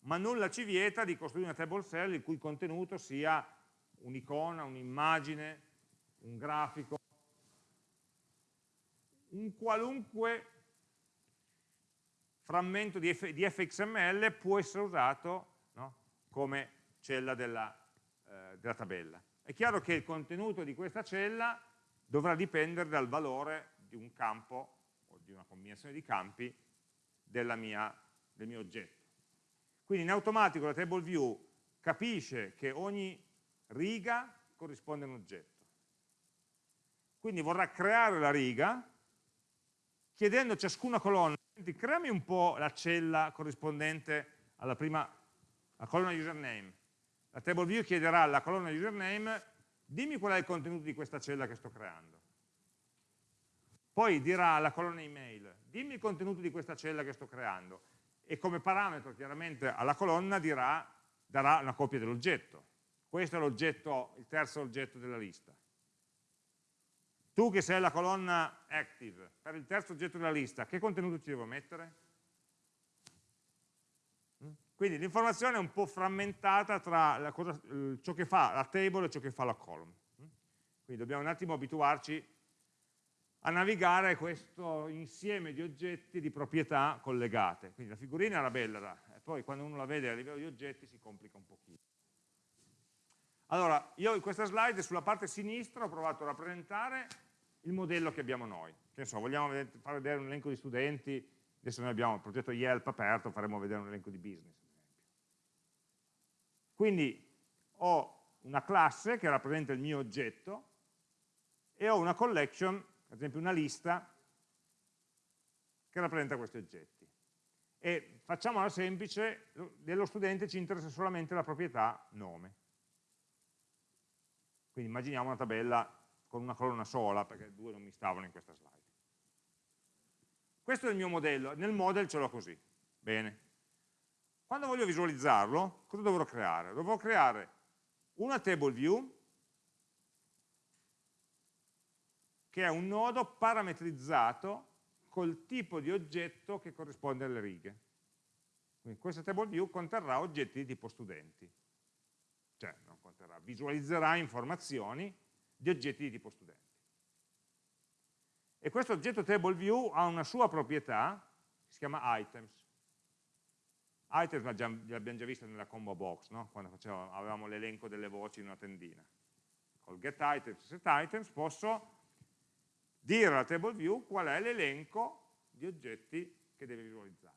ma nulla ci vieta di costruire una table cell il cui contenuto sia un'icona, un'immagine, un grafico, un qualunque frammento di, F, di fxml può essere usato no, come cella della, eh, della tabella. È chiaro che il contenuto di questa cella dovrà dipendere dal valore di un campo o di una combinazione di campi mia, del mio oggetto. Quindi in automatico la table view capisce che ogni riga corrisponde a un oggetto. Quindi vorrà creare la riga chiedendo a ciascuna colonna, creami un po' la cella corrispondente alla prima alla colonna username. La table view chiederà alla colonna username, dimmi qual è il contenuto di questa cella che sto creando. Poi dirà alla colonna email, dimmi il contenuto di questa cella che sto creando. E come parametro chiaramente alla colonna dirà, darà una copia dell'oggetto. Questo è l'oggetto, il terzo oggetto della lista. Tu che sei la colonna active, per il terzo oggetto della lista, che contenuto ci devo mettere? Quindi l'informazione è un po' frammentata tra cosa, ciò che fa la table e ciò che fa la column. Quindi dobbiamo un attimo abituarci a navigare questo insieme di oggetti di proprietà collegate. Quindi la figurina era bella, poi quando uno la vede a livello di oggetti si complica un pochino. Allora, io in questa slide sulla parte sinistra ho provato a rappresentare il modello che abbiamo noi. Che so, vogliamo far vedere un elenco di studenti, adesso noi abbiamo il progetto Yelp aperto, faremo vedere un elenco di business. Quindi ho una classe che rappresenta il mio oggetto e ho una collection, ad esempio una lista, che rappresenta questi oggetti. E facciamola semplice, dello studente ci interessa solamente la proprietà nome. Quindi immaginiamo una tabella con una colonna sola, perché due non mi stavano in questa slide. Questo è il mio modello, nel model ce l'ho così. Bene. Quando voglio visualizzarlo, cosa dovrò creare? Dovrò creare una table view che è un nodo parametrizzato col tipo di oggetto che corrisponde alle righe. Quindi questa table view conterrà oggetti di tipo studenti cioè non conterrà, visualizzerà informazioni di oggetti di tipo studenti. E questo oggetto table view ha una sua proprietà, si chiama items. Items l'abbiamo già visto nella combo box, no? quando facevamo, avevamo l'elenco delle voci in una tendina. Col get items, set items posso dire alla table view qual è l'elenco di oggetti che deve visualizzare.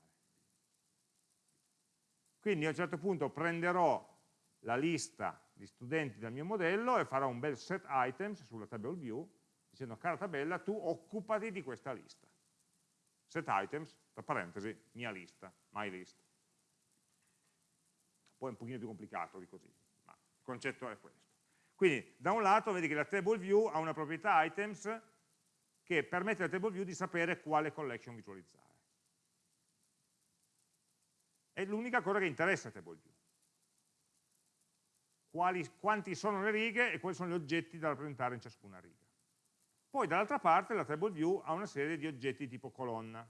Quindi a un certo punto prenderò la lista di studenti del mio modello e farò un bel set items sulla table view dicendo cara tabella tu occupati di questa lista set items, tra parentesi, mia lista, my list poi è un pochino più complicato di così, ma il concetto è questo. Quindi da un lato vedi che la table view ha una proprietà items che permette alla table view di sapere quale collection visualizzare. È l'unica cosa che interessa a table view. Quali, quanti sono le righe e quali sono gli oggetti da rappresentare in ciascuna riga. Poi dall'altra parte la table view ha una serie di oggetti tipo colonna.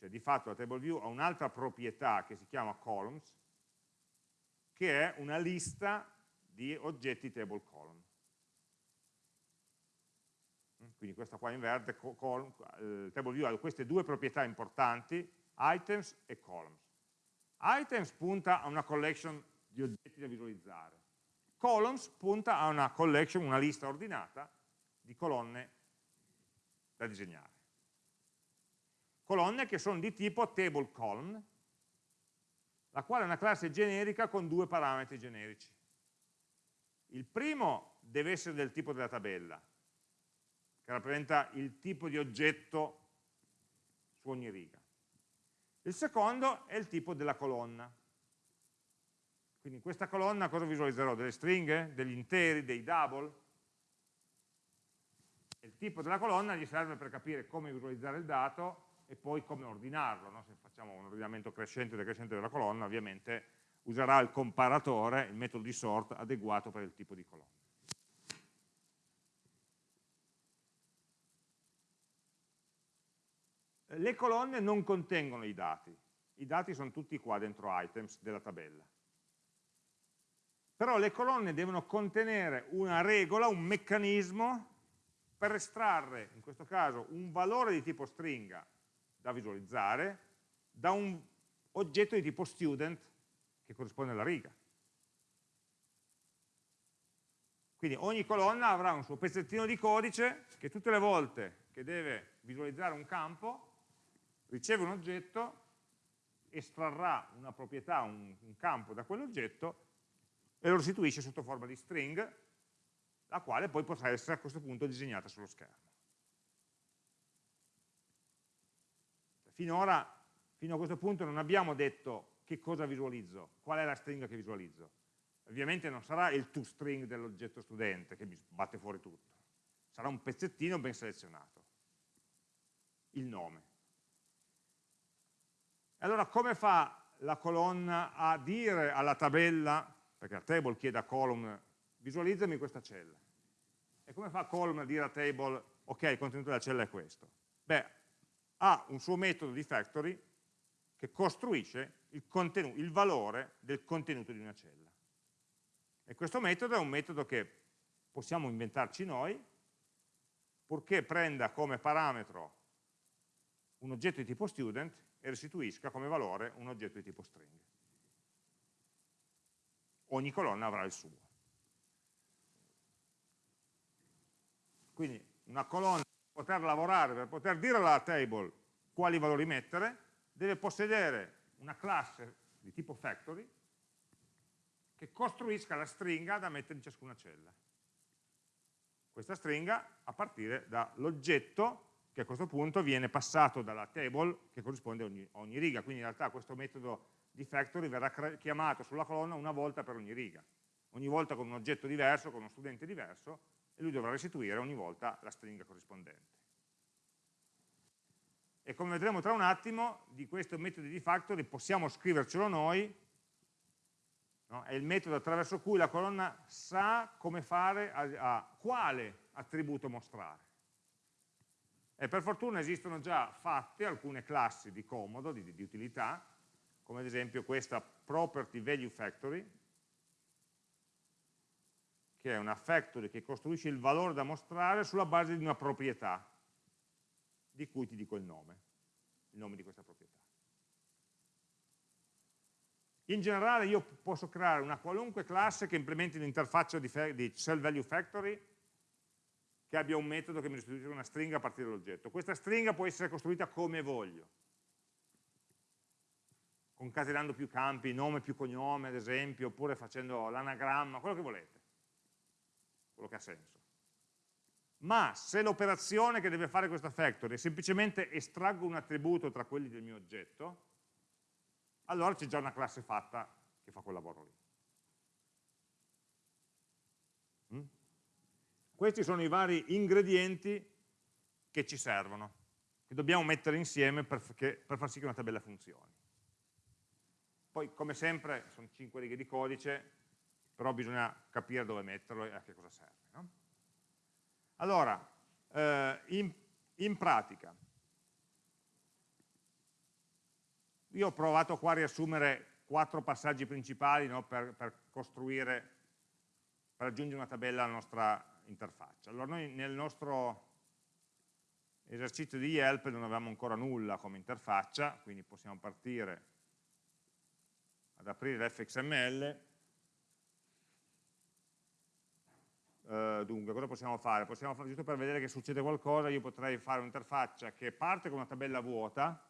Cioè di fatto la table view ha un'altra proprietà che si chiama columns, che è una lista di oggetti table column. Quindi questa qua in verde, column, eh, table view ha queste due proprietà importanti, items e columns. Items punta a una collection di oggetti da visualizzare. Columns punta a una collection, una lista ordinata di colonne da disegnare. Colonne che sono di tipo table column, la quale è una classe generica con due parametri generici. Il primo deve essere del tipo della tabella, che rappresenta il tipo di oggetto su ogni riga. Il secondo è il tipo della colonna. Quindi in questa colonna cosa visualizzerò? Delle stringhe? Degli interi? Dei double? il tipo della colonna gli serve per capire come visualizzare il dato e poi come ordinarlo. No? Se facciamo un ordinamento crescente e decrescente della colonna, ovviamente userà il comparatore, il metodo di sort adeguato per il tipo di colonna. Le colonne non contengono i dati, i dati sono tutti qua dentro items della tabella. Però le colonne devono contenere una regola, un meccanismo per estrarre, in questo caso, un valore di tipo stringa da visualizzare da un oggetto di tipo student che corrisponde alla riga. Quindi ogni colonna avrà un suo pezzettino di codice che tutte le volte che deve visualizzare un campo riceve un oggetto, estrarrà una proprietà, un, un campo da quell'oggetto e lo restituisce sotto forma di string la quale poi potrà essere a questo punto disegnata sullo schermo. Finora, fino a questo punto non abbiamo detto che cosa visualizzo, qual è la stringa che visualizzo. Ovviamente non sarà il toString dell'oggetto studente che mi batte fuori tutto, sarà un pezzettino ben selezionato, il nome. Allora come fa la colonna a dire alla tabella, perché la table chiede a column visualizzami questa cella. E come fa column a dire a table, ok, il contenuto della cella è questo? Beh, ha un suo metodo di factory che costruisce il, il valore del contenuto di una cella. E questo metodo è un metodo che possiamo inventarci noi, purché prenda come parametro un oggetto di tipo student e restituisca come valore un oggetto di tipo string. Ogni colonna avrà il suo. Quindi una colonna poter lavorare, per poter dire alla table quali valori mettere, deve possedere una classe di tipo factory che costruisca la stringa da mettere in ciascuna cella. Questa stringa a partire dall'oggetto che a questo punto viene passato dalla table che corrisponde a ogni, a ogni riga, quindi in realtà questo metodo di factory verrà chiamato sulla colonna una volta per ogni riga, ogni volta con un oggetto diverso, con uno studente diverso, e lui dovrà restituire ogni volta la stringa corrispondente. E come vedremo tra un attimo, di questo metodo di factory possiamo scrivercelo noi, no? è il metodo attraverso cui la colonna sa come fare, a, a quale attributo mostrare. E per fortuna esistono già fatte alcune classi di comodo, di, di utilità, come ad esempio questa property value factory, che è una factory che costruisce il valore da mostrare sulla base di una proprietà, di cui ti dico il nome, il nome di questa proprietà. In generale io posso creare una qualunque classe che implementi l'interfaccia di, di cell value factory che abbia un metodo che mi restituisce una stringa a partire dall'oggetto. Questa stringa può essere costruita come voglio, concatenando più campi, nome più cognome ad esempio, oppure facendo l'anagramma, quello che volete quello che ha senso. Ma se l'operazione che deve fare questa factory è semplicemente estraggo un attributo tra quelli del mio oggetto, allora c'è già una classe fatta che fa quel lavoro lì. Mm? Questi sono i vari ingredienti che ci servono, che dobbiamo mettere insieme per, per far sì che una tabella funzioni. Poi, come sempre, sono 5 righe di codice, però bisogna capire dove metterlo e a che cosa serve. No? Allora, eh, in, in pratica, io ho provato qua a riassumere quattro passaggi principali no, per, per, costruire, per aggiungere una tabella alla nostra interfaccia. Allora noi nel nostro esercizio di Yelp non avevamo ancora nulla come interfaccia, quindi possiamo partire ad aprire l'fxml. Uh, dunque, cosa possiamo fare? Possiamo fare, giusto per vedere che succede qualcosa, io potrei fare un'interfaccia che parte con una tabella vuota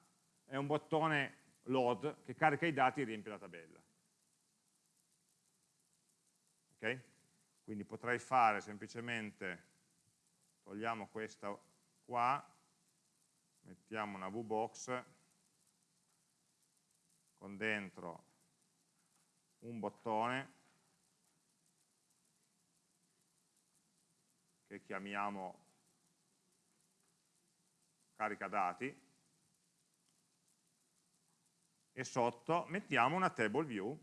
e un bottone load che carica i dati e riempie la tabella. Ok? Quindi potrei fare semplicemente, togliamo questa qua, mettiamo una VBox con dentro un bottone che chiamiamo carica dati e sotto mettiamo una table view.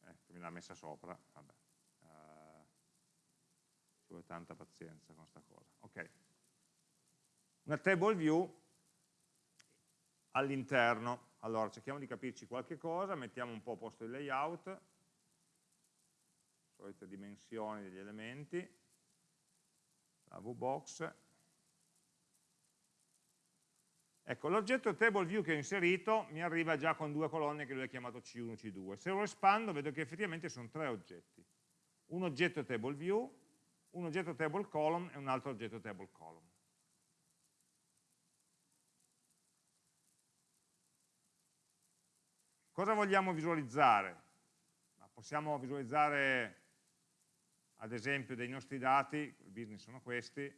Ecco, me l'ha messa sopra vabbè. Uh, vuole tanta pazienza con questa cosa. Ok. Una table view all'interno allora cerchiamo di capirci qualche cosa mettiamo un po' a posto il layout solite dimensioni degli elementi la VBox. Ecco, l'oggetto table view che ho inserito mi arriva già con due colonne che lui ha chiamato C1 e C2. Se lo espando vedo che effettivamente sono tre oggetti. Un oggetto table view, un oggetto table column e un altro oggetto table column. Cosa vogliamo visualizzare? Possiamo visualizzare ad esempio dei nostri dati, il business sono questi,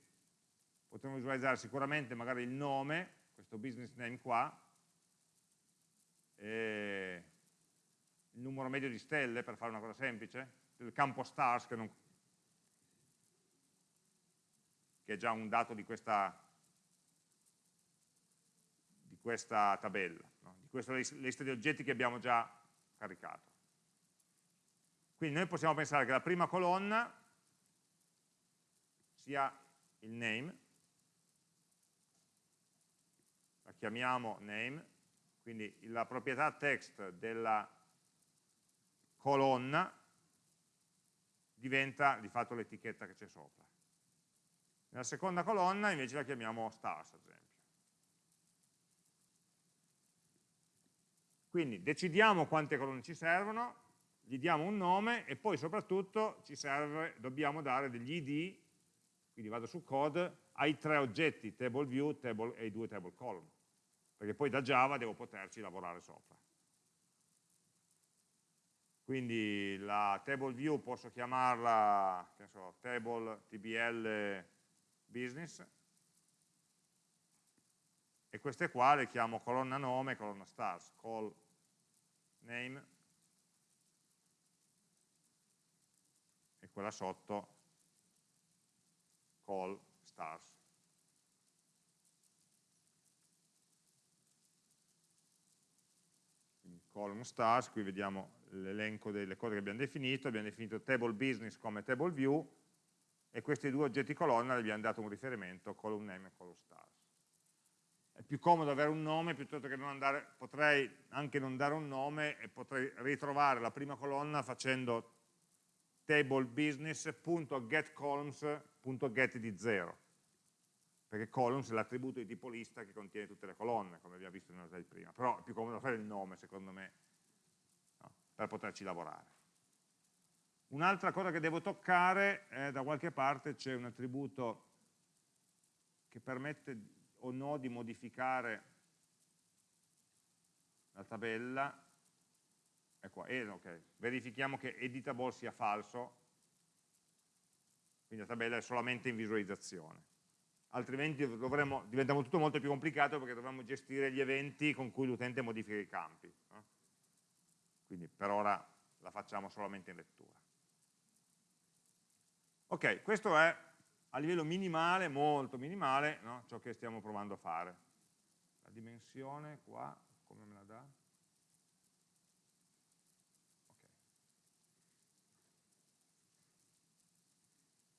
potremmo visualizzare sicuramente magari il nome, questo business name qua, il numero medio di stelle, per fare una cosa semplice, il campo stars, che, non, che è già un dato di questa, di questa tabella, no? di questa lista di oggetti che abbiamo già caricato. Quindi noi possiamo pensare che la prima colonna sia il name, la chiamiamo name, quindi la proprietà text della colonna diventa di fatto l'etichetta che c'è sopra. Nella seconda colonna invece la chiamiamo stars, ad esempio. Quindi decidiamo quante colonne ci servono, gli diamo un nome e poi soprattutto serve, dobbiamo dare degli id, quindi vado su code, ai tre oggetti, table view table, e i due table column, perché poi da Java devo poterci lavorare sopra. Quindi la table view posso chiamarla so, table tbl business e queste qua le chiamo colonna nome, colonna stars, call name quella sotto call stars. Quindi column stars, qui vediamo l'elenco delle cose che abbiamo definito, abbiamo definito table business come table view e questi due oggetti colonna gli abbiamo dato un riferimento, column name e column stars. Più comodo avere un nome piuttosto che non andare, potrei anche non dare un nome e potrei ritrovare la prima colonna facendo table business.getColumns.get di 0 perché columns è l'attributo di tipo lista che contiene tutte le colonne come abbiamo visto nella slide prima. Però è più comodo fare il nome secondo me no, per poterci lavorare. Un'altra cosa che devo toccare è da qualche parte c'è un attributo che permette o no di modificare la tabella Ecco, eh, okay. verifichiamo che editable sia falso, quindi la tabella è solamente in visualizzazione. altrimenti dovremmo, diventa tutto molto più complicato perché dovremmo gestire gli eventi con cui l'utente modifica i campi. No? Quindi per ora la facciamo solamente in lettura. Ok, questo è a livello minimale, molto minimale, no? ciò che stiamo provando a fare. La dimensione qua, come me la dà?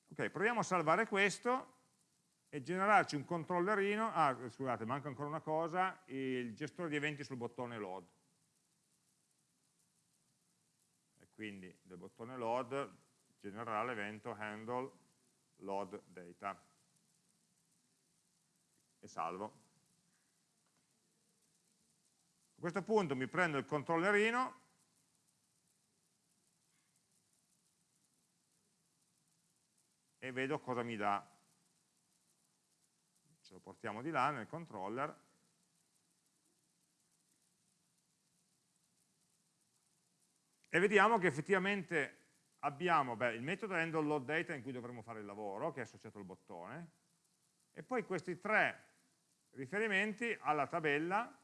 Ok, proviamo a salvare questo e generarci un controllerino, ah scusate, manca ancora una cosa, il gestore di eventi sul bottone load. E quindi del bottone load genererà l'evento handle load data e salvo. A questo punto mi prendo il controllerino e vedo cosa mi dà. Ce lo portiamo di là nel controller. E vediamo che effettivamente abbiamo beh, il metodo handle load data in cui dovremo fare il lavoro, che è associato al bottone, e poi questi tre riferimenti alla tabella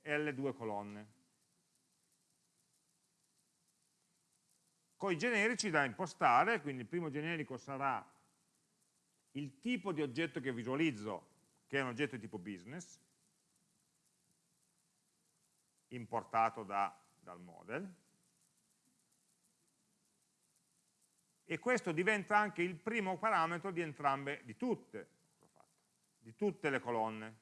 e alle due colonne. Con i generici da impostare, quindi il primo generico sarà il tipo di oggetto che visualizzo, che è un oggetto di tipo business, importato da, dal model, e questo diventa anche il primo parametro di entrambe, di tutte, di tutte le colonne.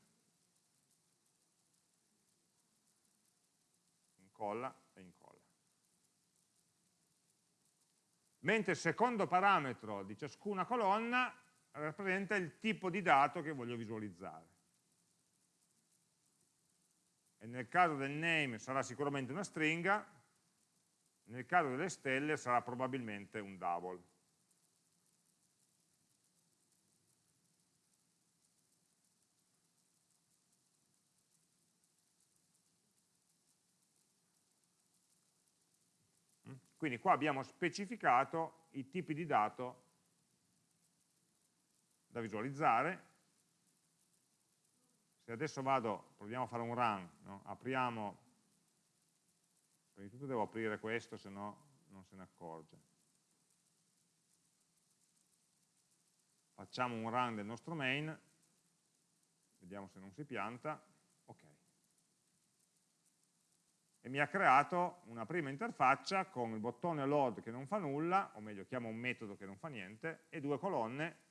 Incolla e incolla. mentre il secondo parametro di ciascuna colonna rappresenta il tipo di dato che voglio visualizzare. E nel caso del name sarà sicuramente una stringa, nel caso delle stelle sarà probabilmente un double. Quindi qua abbiamo specificato i tipi di dato da visualizzare. Se adesso vado, proviamo a fare un run, no? apriamo, prima di tutto devo aprire questo, se no non se ne accorge. Facciamo un run del nostro main, vediamo se non si pianta, ok. E mi ha creato una prima interfaccia con il bottone load che non fa nulla, o meglio chiama un metodo che non fa niente, e due colonne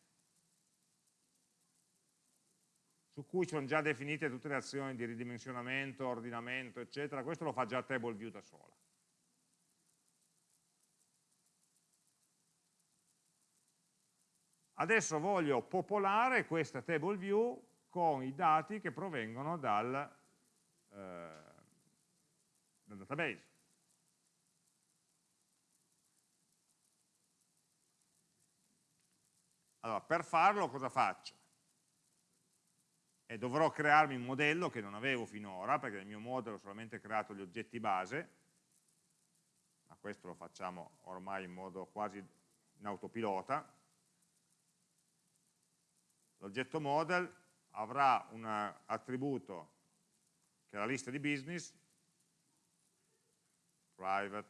su cui sono già definite tutte le azioni di ridimensionamento, ordinamento, eccetera, questo lo fa già table view da sola. Adesso voglio popolare questa table view con i dati che provengono dal, eh, nel database. Allora, per farlo cosa faccio? E dovrò crearmi un modello che non avevo finora, perché nel mio modello ho solamente creato gli oggetti base, ma questo lo facciamo ormai in modo quasi in autopilota. L'oggetto model avrà un attributo che è la lista di business, private,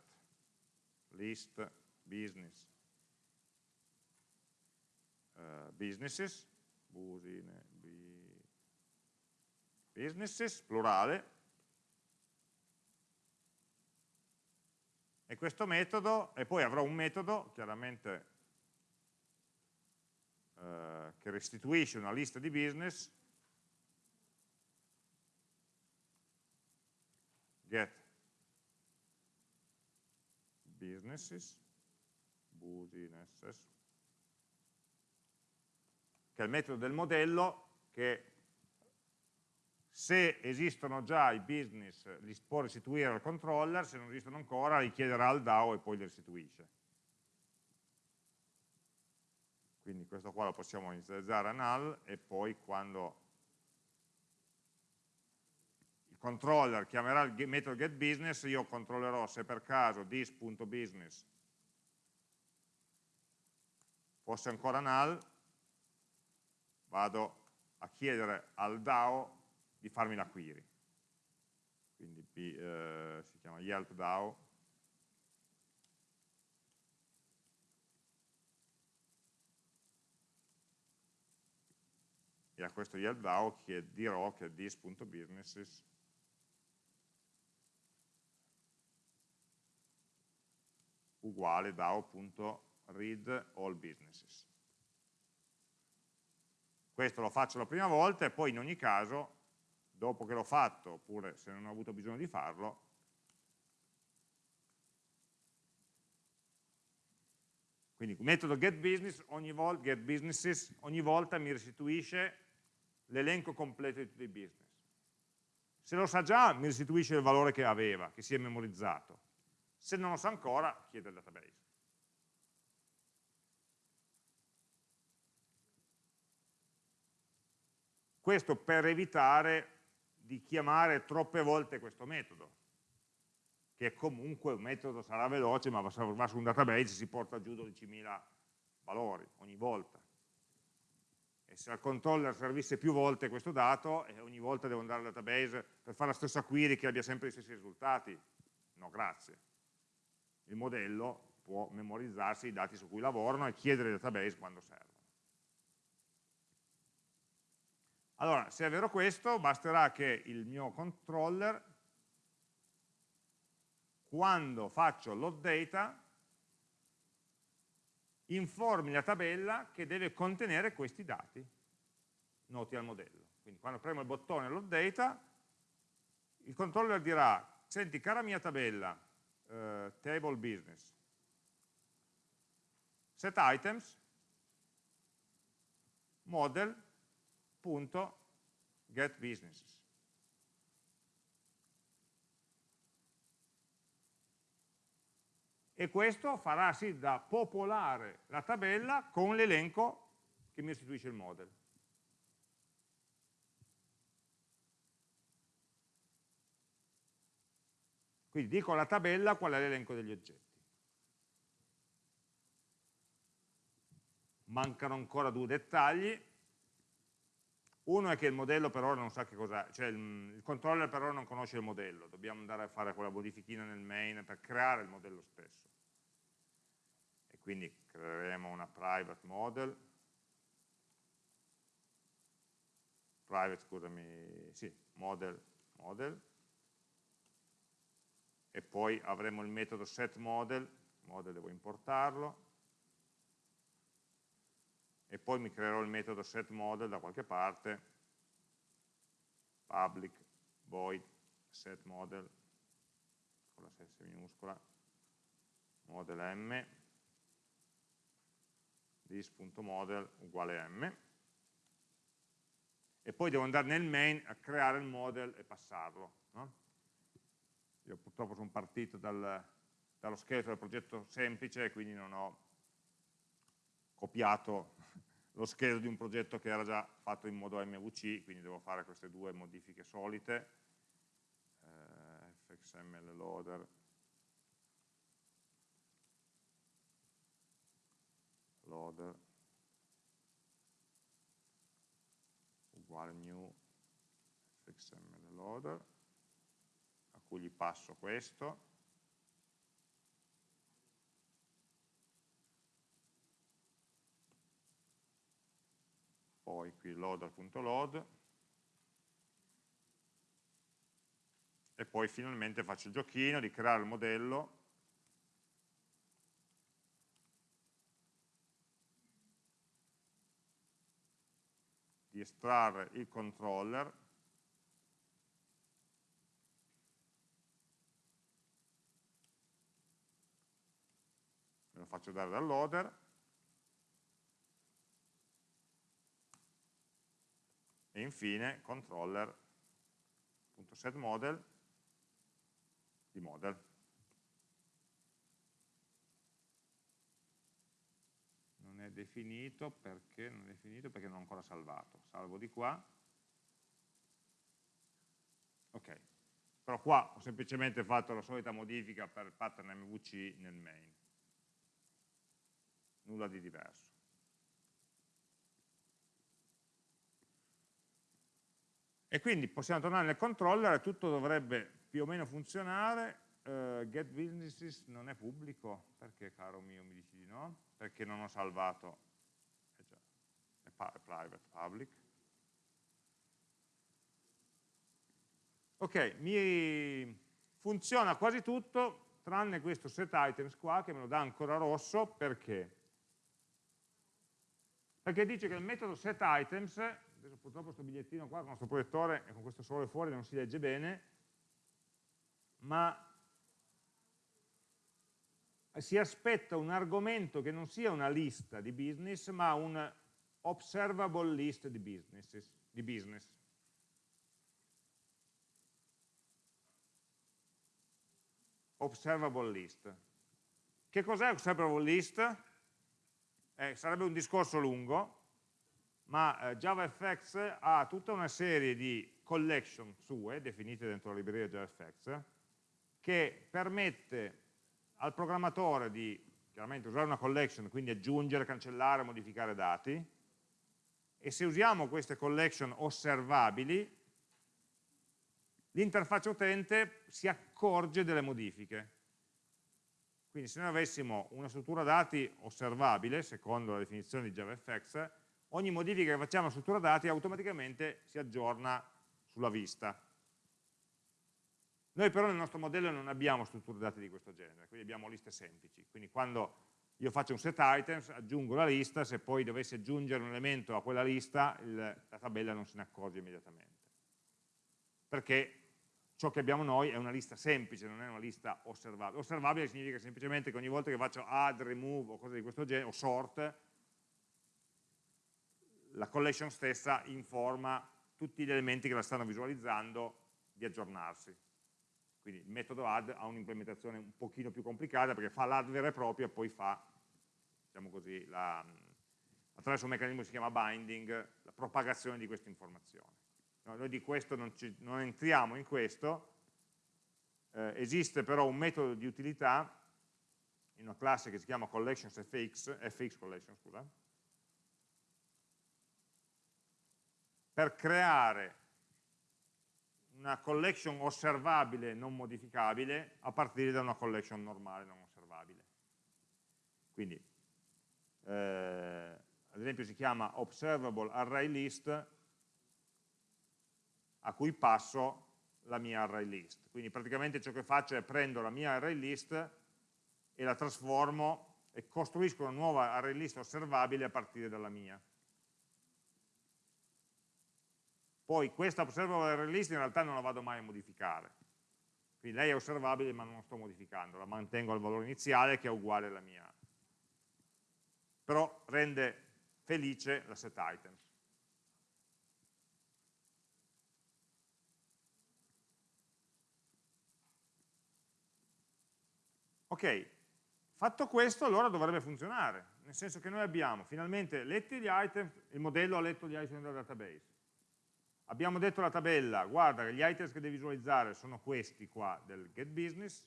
list, business, uh, businesses, busine, businesses, plurale, e questo metodo, e poi avrò un metodo, chiaramente, uh, che restituisce una lista di business, get businesses, businesses, che è il metodo del modello che se esistono già i business li può restituire al controller, se non esistono ancora li chiederà al DAO e poi li restituisce. Quindi questo qua lo possiamo inizializzare a null e poi quando controller chiamerà il metodo getBusiness, io controllerò se per caso this.business fosse ancora null, vado a chiedere al DAO di farmi la query. Quindi eh, si chiama Yelp DAO. E a questo Yelp DAO dirò che this.businesses uguale DAO.read all businesses. Questo lo faccio la prima volta e poi in ogni caso, dopo che l'ho fatto, oppure se non ho avuto bisogno di farlo, quindi metodo getBusiness ogni, volta, get ogni volta mi restituisce l'elenco completo di tutti i business. Se lo sa già, mi restituisce il valore che aveva, che si è memorizzato. Se non lo sa ancora, chiedo il database. Questo per evitare di chiamare troppe volte questo metodo, che comunque un metodo sarà veloce, ma va su un database si porta giù 12.000 valori ogni volta. E se al controller servisse più volte questo dato, e ogni volta devo andare al database per fare la stessa query che abbia sempre gli stessi risultati, no grazie. Il modello può memorizzarsi i dati su cui lavorano e chiedere il database quando serve. Allora, se è vero questo, basterà che il mio controller, quando faccio load data, informi la tabella che deve contenere questi dati noti al modello. Quindi quando premo il bottone load data, il controller dirà, senti cara mia tabella, eh, table business, set items, model, www.getbusinesses. E questo farà sì da popolare la tabella con l'elenco che mi restituisce il model. Quindi dico alla tabella qual è l'elenco degli oggetti. Mancano ancora due dettagli, uno è che il modello per ora non sa che cos'è, cioè il, il, controller per ora non conosce il modello, dobbiamo andare a fare quella modifichina nel main per creare il modello stesso. E quindi creeremo una private model, private, scusami, sì, model, model, e poi avremo il metodo setModel, model devo importarlo, e poi mi creerò il metodo setModel da qualche parte, public void setModel, con la S minuscola, model m, this.model uguale m, e poi devo andare nel main a creare il model e passarlo. No? Io purtroppo sono partito dal, dallo scheletro del progetto semplice, quindi non ho copiato lo scheletro di un progetto che era già fatto in modo MVC, quindi devo fare queste due modifiche solite, eh, fxml loader, loader. Uguale new fxml loader, a cui gli passo questo, poi qui loader.load e poi finalmente faccio il giochino di creare il modello. Di estrarre il controller. Me lo faccio dare dal loader e infine controller.setModel di model. Non è definito perché non è definito perché non ho ancora salvato. Salvo di qua. Ok. Però qua ho semplicemente fatto la solita modifica per pattern MVC nel main. Nulla di diverso. E quindi possiamo tornare nel controller e tutto dovrebbe più o meno funzionare. Uh, get businesses non è pubblico, perché caro mio mi dici di no? Perché non ho salvato, eh già, è private, public. Ok, mi funziona quasi tutto, tranne questo set items qua che me lo dà ancora rosso, perché? Perché dice che il metodo set items, adesso purtroppo questo bigliettino qua con il nostro proiettore e con questo sole fuori non si legge bene, ma si aspetta un argomento che non sia una lista di business, ma un observable list di, di business. Observable list. Che cos'è observable list? Eh, sarebbe un discorso lungo, ma eh, JavaFX ha tutta una serie di collection sue, definite dentro la libreria JavaFX, che permette al programmatore di chiaramente usare una collection, quindi aggiungere, cancellare, modificare dati, e se usiamo queste collection osservabili, l'interfaccia utente si accorge delle modifiche. Quindi se noi avessimo una struttura dati osservabile, secondo la definizione di JavaFX, ogni modifica che facciamo alla struttura dati automaticamente si aggiorna sulla vista. Noi però nel nostro modello non abbiamo strutture dati di questo genere, quindi abbiamo liste semplici. Quindi quando io faccio un set items, aggiungo la lista, se poi dovessi aggiungere un elemento a quella lista, il, la tabella non se ne accorge immediatamente. Perché ciò che abbiamo noi è una lista semplice, non è una lista osservabile. Osservabile significa semplicemente che ogni volta che faccio add, remove o cose di questo genere, o sort, la collection stessa informa tutti gli elementi che la stanno visualizzando di aggiornarsi. Quindi il metodo add ha un'implementazione un pochino più complicata perché fa l'add vera e propria e poi fa, diciamo così, la, attraverso un meccanismo che si chiama binding, la propagazione di queste informazioni. No, noi di questo non, ci, non, entriamo in questo, eh, esiste però un metodo di utilità in una classe che si chiama collectionsfx, fx collection, scusa, per creare una collection osservabile non modificabile a partire da una collection normale non osservabile. Quindi, eh, ad esempio si chiama observable array list a cui passo la mia array list. Quindi praticamente ciò che faccio è prendo la mia array list e la trasformo e costruisco una nuova array list osservabile a partire dalla mia. Poi questa observable release in realtà non la vado mai a modificare. Quindi lei è osservabile ma non sto modificando, la mantengo al valore iniziale che è uguale alla mia. Però rende felice la set items. Ok, fatto questo allora dovrebbe funzionare, nel senso che noi abbiamo finalmente letti gli item, il modello ha letto gli item dal database, Abbiamo detto alla tabella, guarda, gli items che devi visualizzare sono questi qua del get business,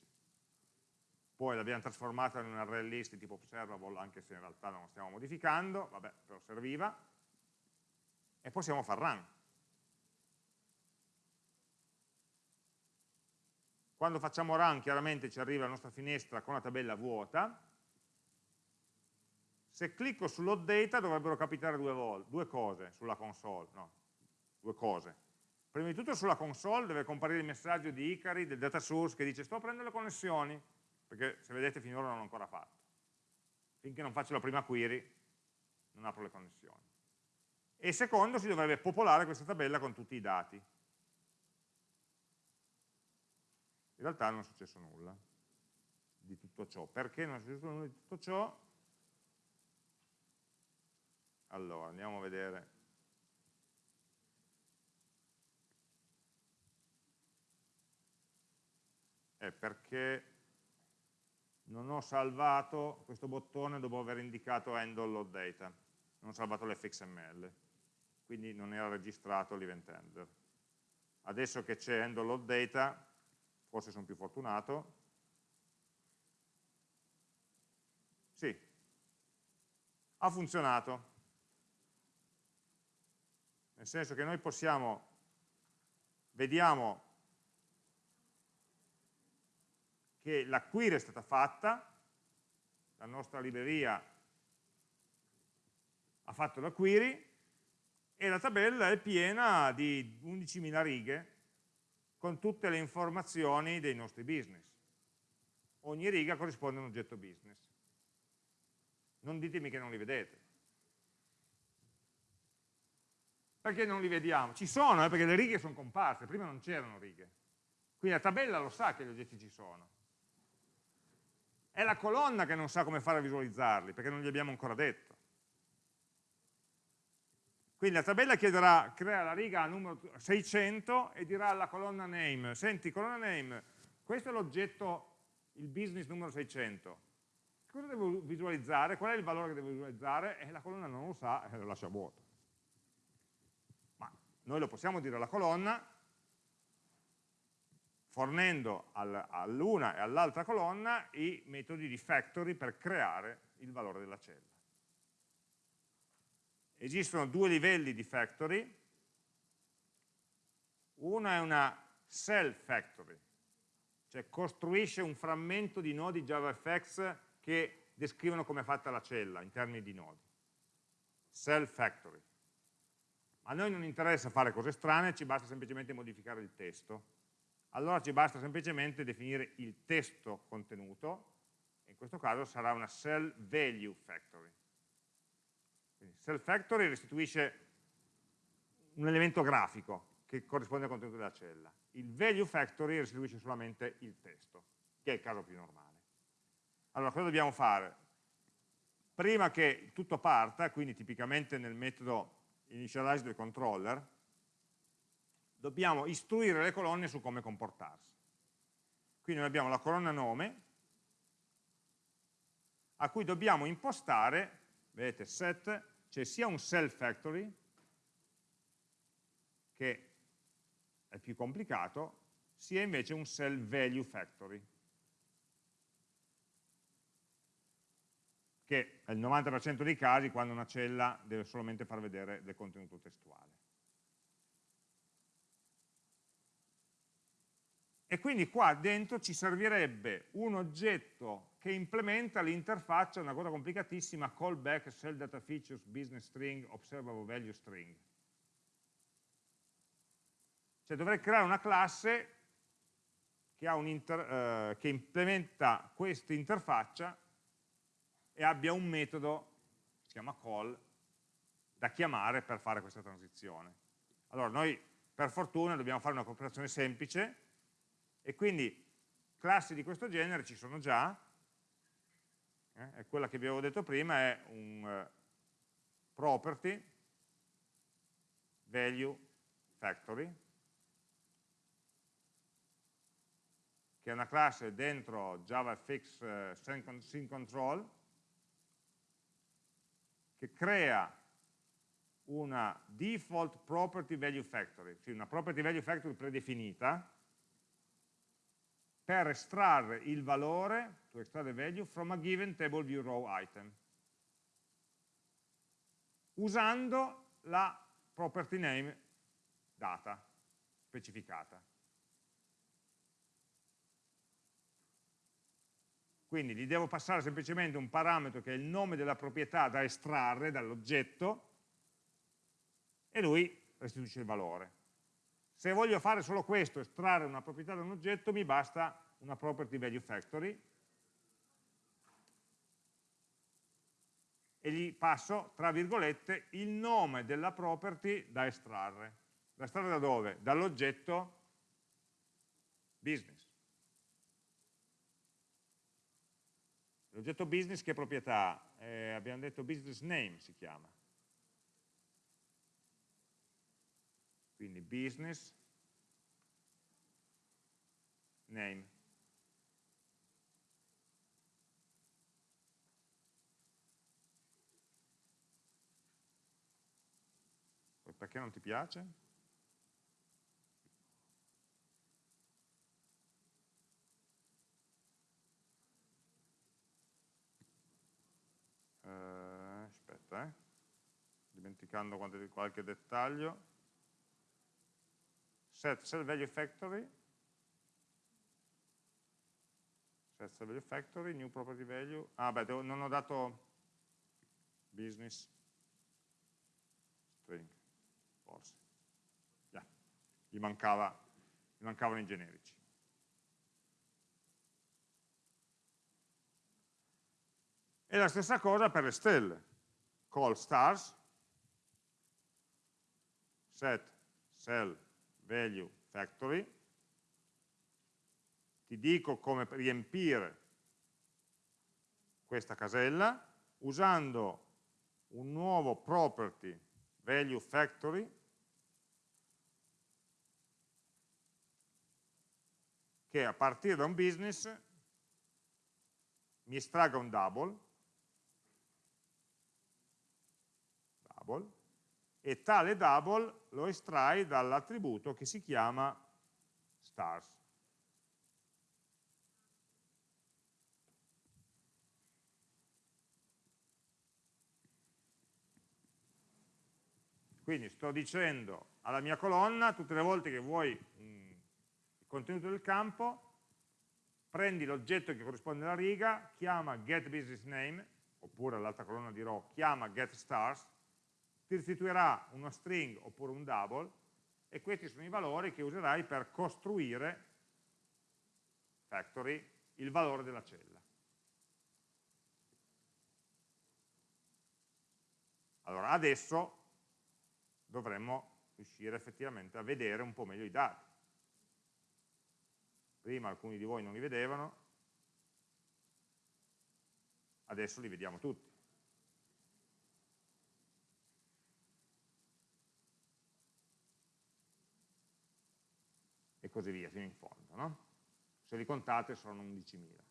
poi l'abbiamo trasformata in un array list tipo observable, anche se in realtà non lo stiamo modificando, vabbè, però serviva, e possiamo far run. Quando facciamo run chiaramente ci arriva la nostra finestra con la tabella vuota, se clicco sull'hot data dovrebbero capitare due, due cose sulla console, no, due cose. Prima di tutto sulla console deve comparire il messaggio di Icari, del data source, che dice sto prendendo le connessioni, perché se vedete finora non l'ho ancora fatto. Finché non faccio la prima query non apro le connessioni. E secondo si dovrebbe popolare questa tabella con tutti i dati. In realtà non è successo nulla di tutto ciò. Perché non è successo nulla di tutto ciò? Allora, andiamo a vedere è perché non ho salvato questo bottone dopo aver indicato handle load data, non ho salvato l'fxml, quindi non era registrato l'event handler. Adesso che c'è handle load data, forse sono più fortunato, sì, ha funzionato, nel senso che noi possiamo vediamo che la query è stata fatta, la nostra libreria ha fatto la query e la tabella è piena di 11.000 righe con tutte le informazioni dei nostri business. Ogni riga corrisponde a un oggetto business. Non ditemi che non li vedete. Perché non li vediamo? Ci sono, eh, perché le righe sono comparse, prima non c'erano righe. Quindi la tabella lo sa che gli oggetti ci sono. È la colonna che non sa come fare a visualizzarli, perché non gli abbiamo ancora detto. Quindi la tabella chiederà, crea la riga numero 600 e dirà alla colonna name, senti colonna name, questo è l'oggetto, il business numero 600, cosa devo visualizzare, qual è il valore che devo visualizzare? E la colonna non lo sa e lo lascia vuoto. Ma noi lo possiamo dire alla colonna, fornendo all'una e all'altra colonna i metodi di factory per creare il valore della cella. Esistono due livelli di factory, una è una cell factory, cioè costruisce un frammento di nodi JavaFX che descrivono come è fatta la cella in termini di nodi. Cell factory. A noi non interessa fare cose strane, ci basta semplicemente modificare il testo allora ci basta semplicemente definire il testo contenuto, in questo caso sarà una cell value factory. Quindi cell factory restituisce un elemento grafico che corrisponde al contenuto della cella. Il value factory restituisce solamente il testo, che è il caso più normale. Allora, cosa dobbiamo fare? Prima che tutto parta, quindi tipicamente nel metodo initialize del controller, dobbiamo istruire le colonne su come comportarsi. Quindi noi abbiamo la colonna nome, a cui dobbiamo impostare, vedete, set, c'è sia un self factory, che è più complicato, sia invece un cell value factory, che è il 90% dei casi quando una cella deve solamente far vedere del contenuto testuale. E quindi qua dentro ci servirebbe un oggetto che implementa l'interfaccia, una cosa complicatissima, callback shell data features business string observable value string. Cioè dovrei creare una classe che, eh, che implementa questa interfaccia e abbia un metodo, si chiama call, da chiamare per fare questa transizione. Allora noi per fortuna dobbiamo fare una cooperazione semplice, e quindi classi di questo genere ci sono già, eh, quella che vi avevo detto prima è un uh, property value factory, che è una classe dentro JavaFX uh, sync control, che crea una default property value factory, cioè una property value factory predefinita, per estrarre il valore, to extract the value, from a given table view row item, usando la property name data, specificata. Quindi gli devo passare semplicemente un parametro che è il nome della proprietà da estrarre dall'oggetto e lui restituisce il valore. Se voglio fare solo questo, estrarre una proprietà da un oggetto, mi basta una property value factory e gli passo, tra virgolette, il nome della property da estrarre. Da estrarre da dove? Dall'oggetto business. L'oggetto business che proprietà? Eh, abbiamo detto business name si chiama. Quindi business name. Perché non ti piace? Uh, aspetta, eh. dimenticando qualche dettaglio set cell value factory, set cell value factory, new property value, ah beh, devo, non ho dato business. String, forse, yeah. gli, mancava, gli mancavano i generici. E la stessa cosa per le stelle, call stars, set cell value factory, ti dico come riempire questa casella usando un nuovo property value factory. Che a partire da un business mi estragga un double. Double. E tale double lo estrai dall'attributo che si chiama stars. Quindi sto dicendo alla mia colonna, tutte le volte che vuoi mh, il contenuto del campo, prendi l'oggetto che corrisponde alla riga, chiama getBusinessName, oppure all'altra colonna dirò chiama getStars, ti restituirà uno string oppure un double e questi sono i valori che userai per costruire factory il valore della cella. Allora adesso dovremmo riuscire effettivamente a vedere un po' meglio i dati. Prima alcuni di voi non li vedevano, adesso li vediamo tutti. Così via, fino in fondo. No? Se li contate sono 11.000.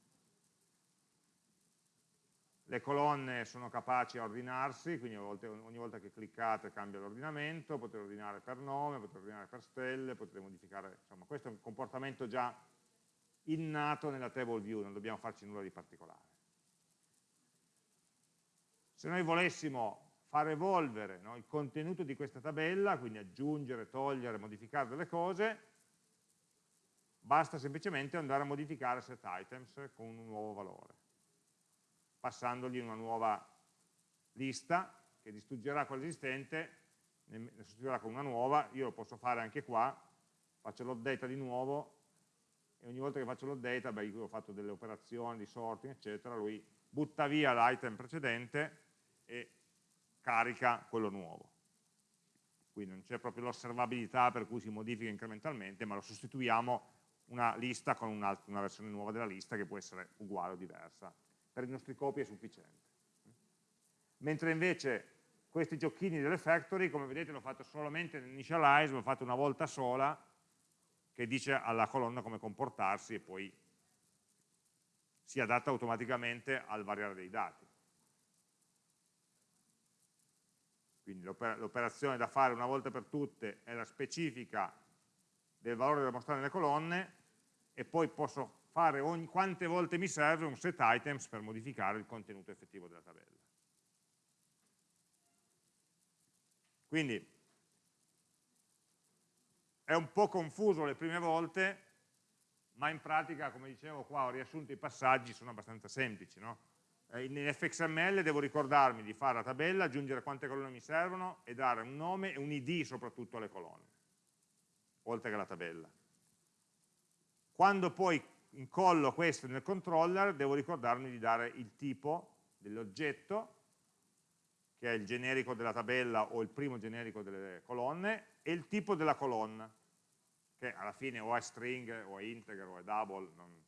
Le colonne sono capaci a ordinarsi, quindi ogni volta che cliccate cambia l'ordinamento, potete ordinare per nome, potete ordinare per stelle, potete modificare, insomma questo è un comportamento già innato nella table view, non dobbiamo farci nulla di particolare. Se noi volessimo far evolvere no, il contenuto di questa tabella, quindi aggiungere, togliere, modificare delle cose, basta semplicemente andare a modificare set items con un nuovo valore, passandogli una nuova lista che distruggerà quella esistente, ne sostituirà con una nuova, io lo posso fare anche qua, faccio l'update di nuovo e ogni volta che faccio l'update, beh, io ho fatto delle operazioni di sorting, eccetera, lui butta via l'item precedente e carica quello nuovo. Quindi non c'è proprio l'osservabilità per cui si modifica incrementalmente, ma lo sostituiamo una lista con una, una versione nuova della lista che può essere uguale o diversa. Per i nostri copi è sufficiente. Mentre invece questi giochini delle factory, come vedete l'ho fatto solamente nell'initialize, l'ho fatto una volta sola, che dice alla colonna come comportarsi e poi si adatta automaticamente al variare dei dati. Quindi l'operazione da fare una volta per tutte è la specifica del valore da mostrare nelle colonne e poi posso fare ogni, quante volte mi serve un set items per modificare il contenuto effettivo della tabella. Quindi è un po' confuso le prime volte, ma in pratica, come dicevo qua, ho riassunto i passaggi, sono abbastanza semplici. No? Eh, in fxml devo ricordarmi di fare la tabella, aggiungere quante colonne mi servono e dare un nome e un id soprattutto alle colonne oltre che la tabella. Quando poi incollo questo nel controller, devo ricordarmi di dare il tipo dell'oggetto, che è il generico della tabella o il primo generico delle colonne, e il tipo della colonna, che alla fine o è string, o è integer, o è double. Non...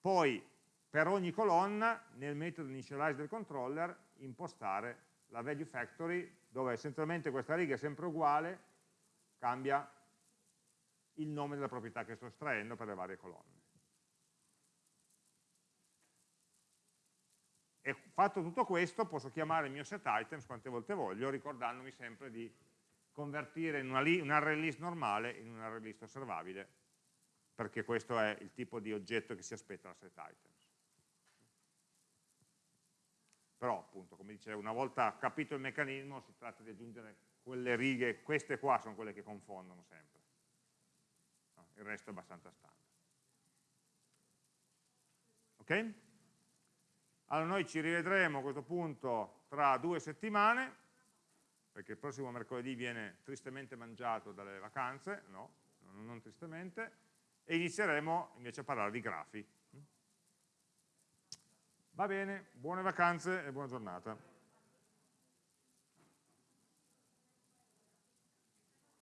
Poi, per ogni colonna, nel metodo initialize del controller, impostare la value factory dove essenzialmente questa riga è sempre uguale, cambia il nome della proprietà che sto estraendo per le varie colonne. E fatto tutto questo posso chiamare il mio set items quante volte voglio, ricordandomi sempre di convertire una, un array list normale in un array list osservabile, perché questo è il tipo di oggetto che si aspetta da set items. Però appunto, come dicevo, una volta capito il meccanismo si tratta di aggiungere quelle righe, queste qua sono quelle che confondono sempre. Il resto è abbastanza standard. Ok? Allora noi ci rivedremo a questo punto tra due settimane, perché il prossimo mercoledì viene tristemente mangiato dalle vacanze, no, non tristemente, e inizieremo invece a parlare di grafi. Va bene, buone vacanze e buona giornata.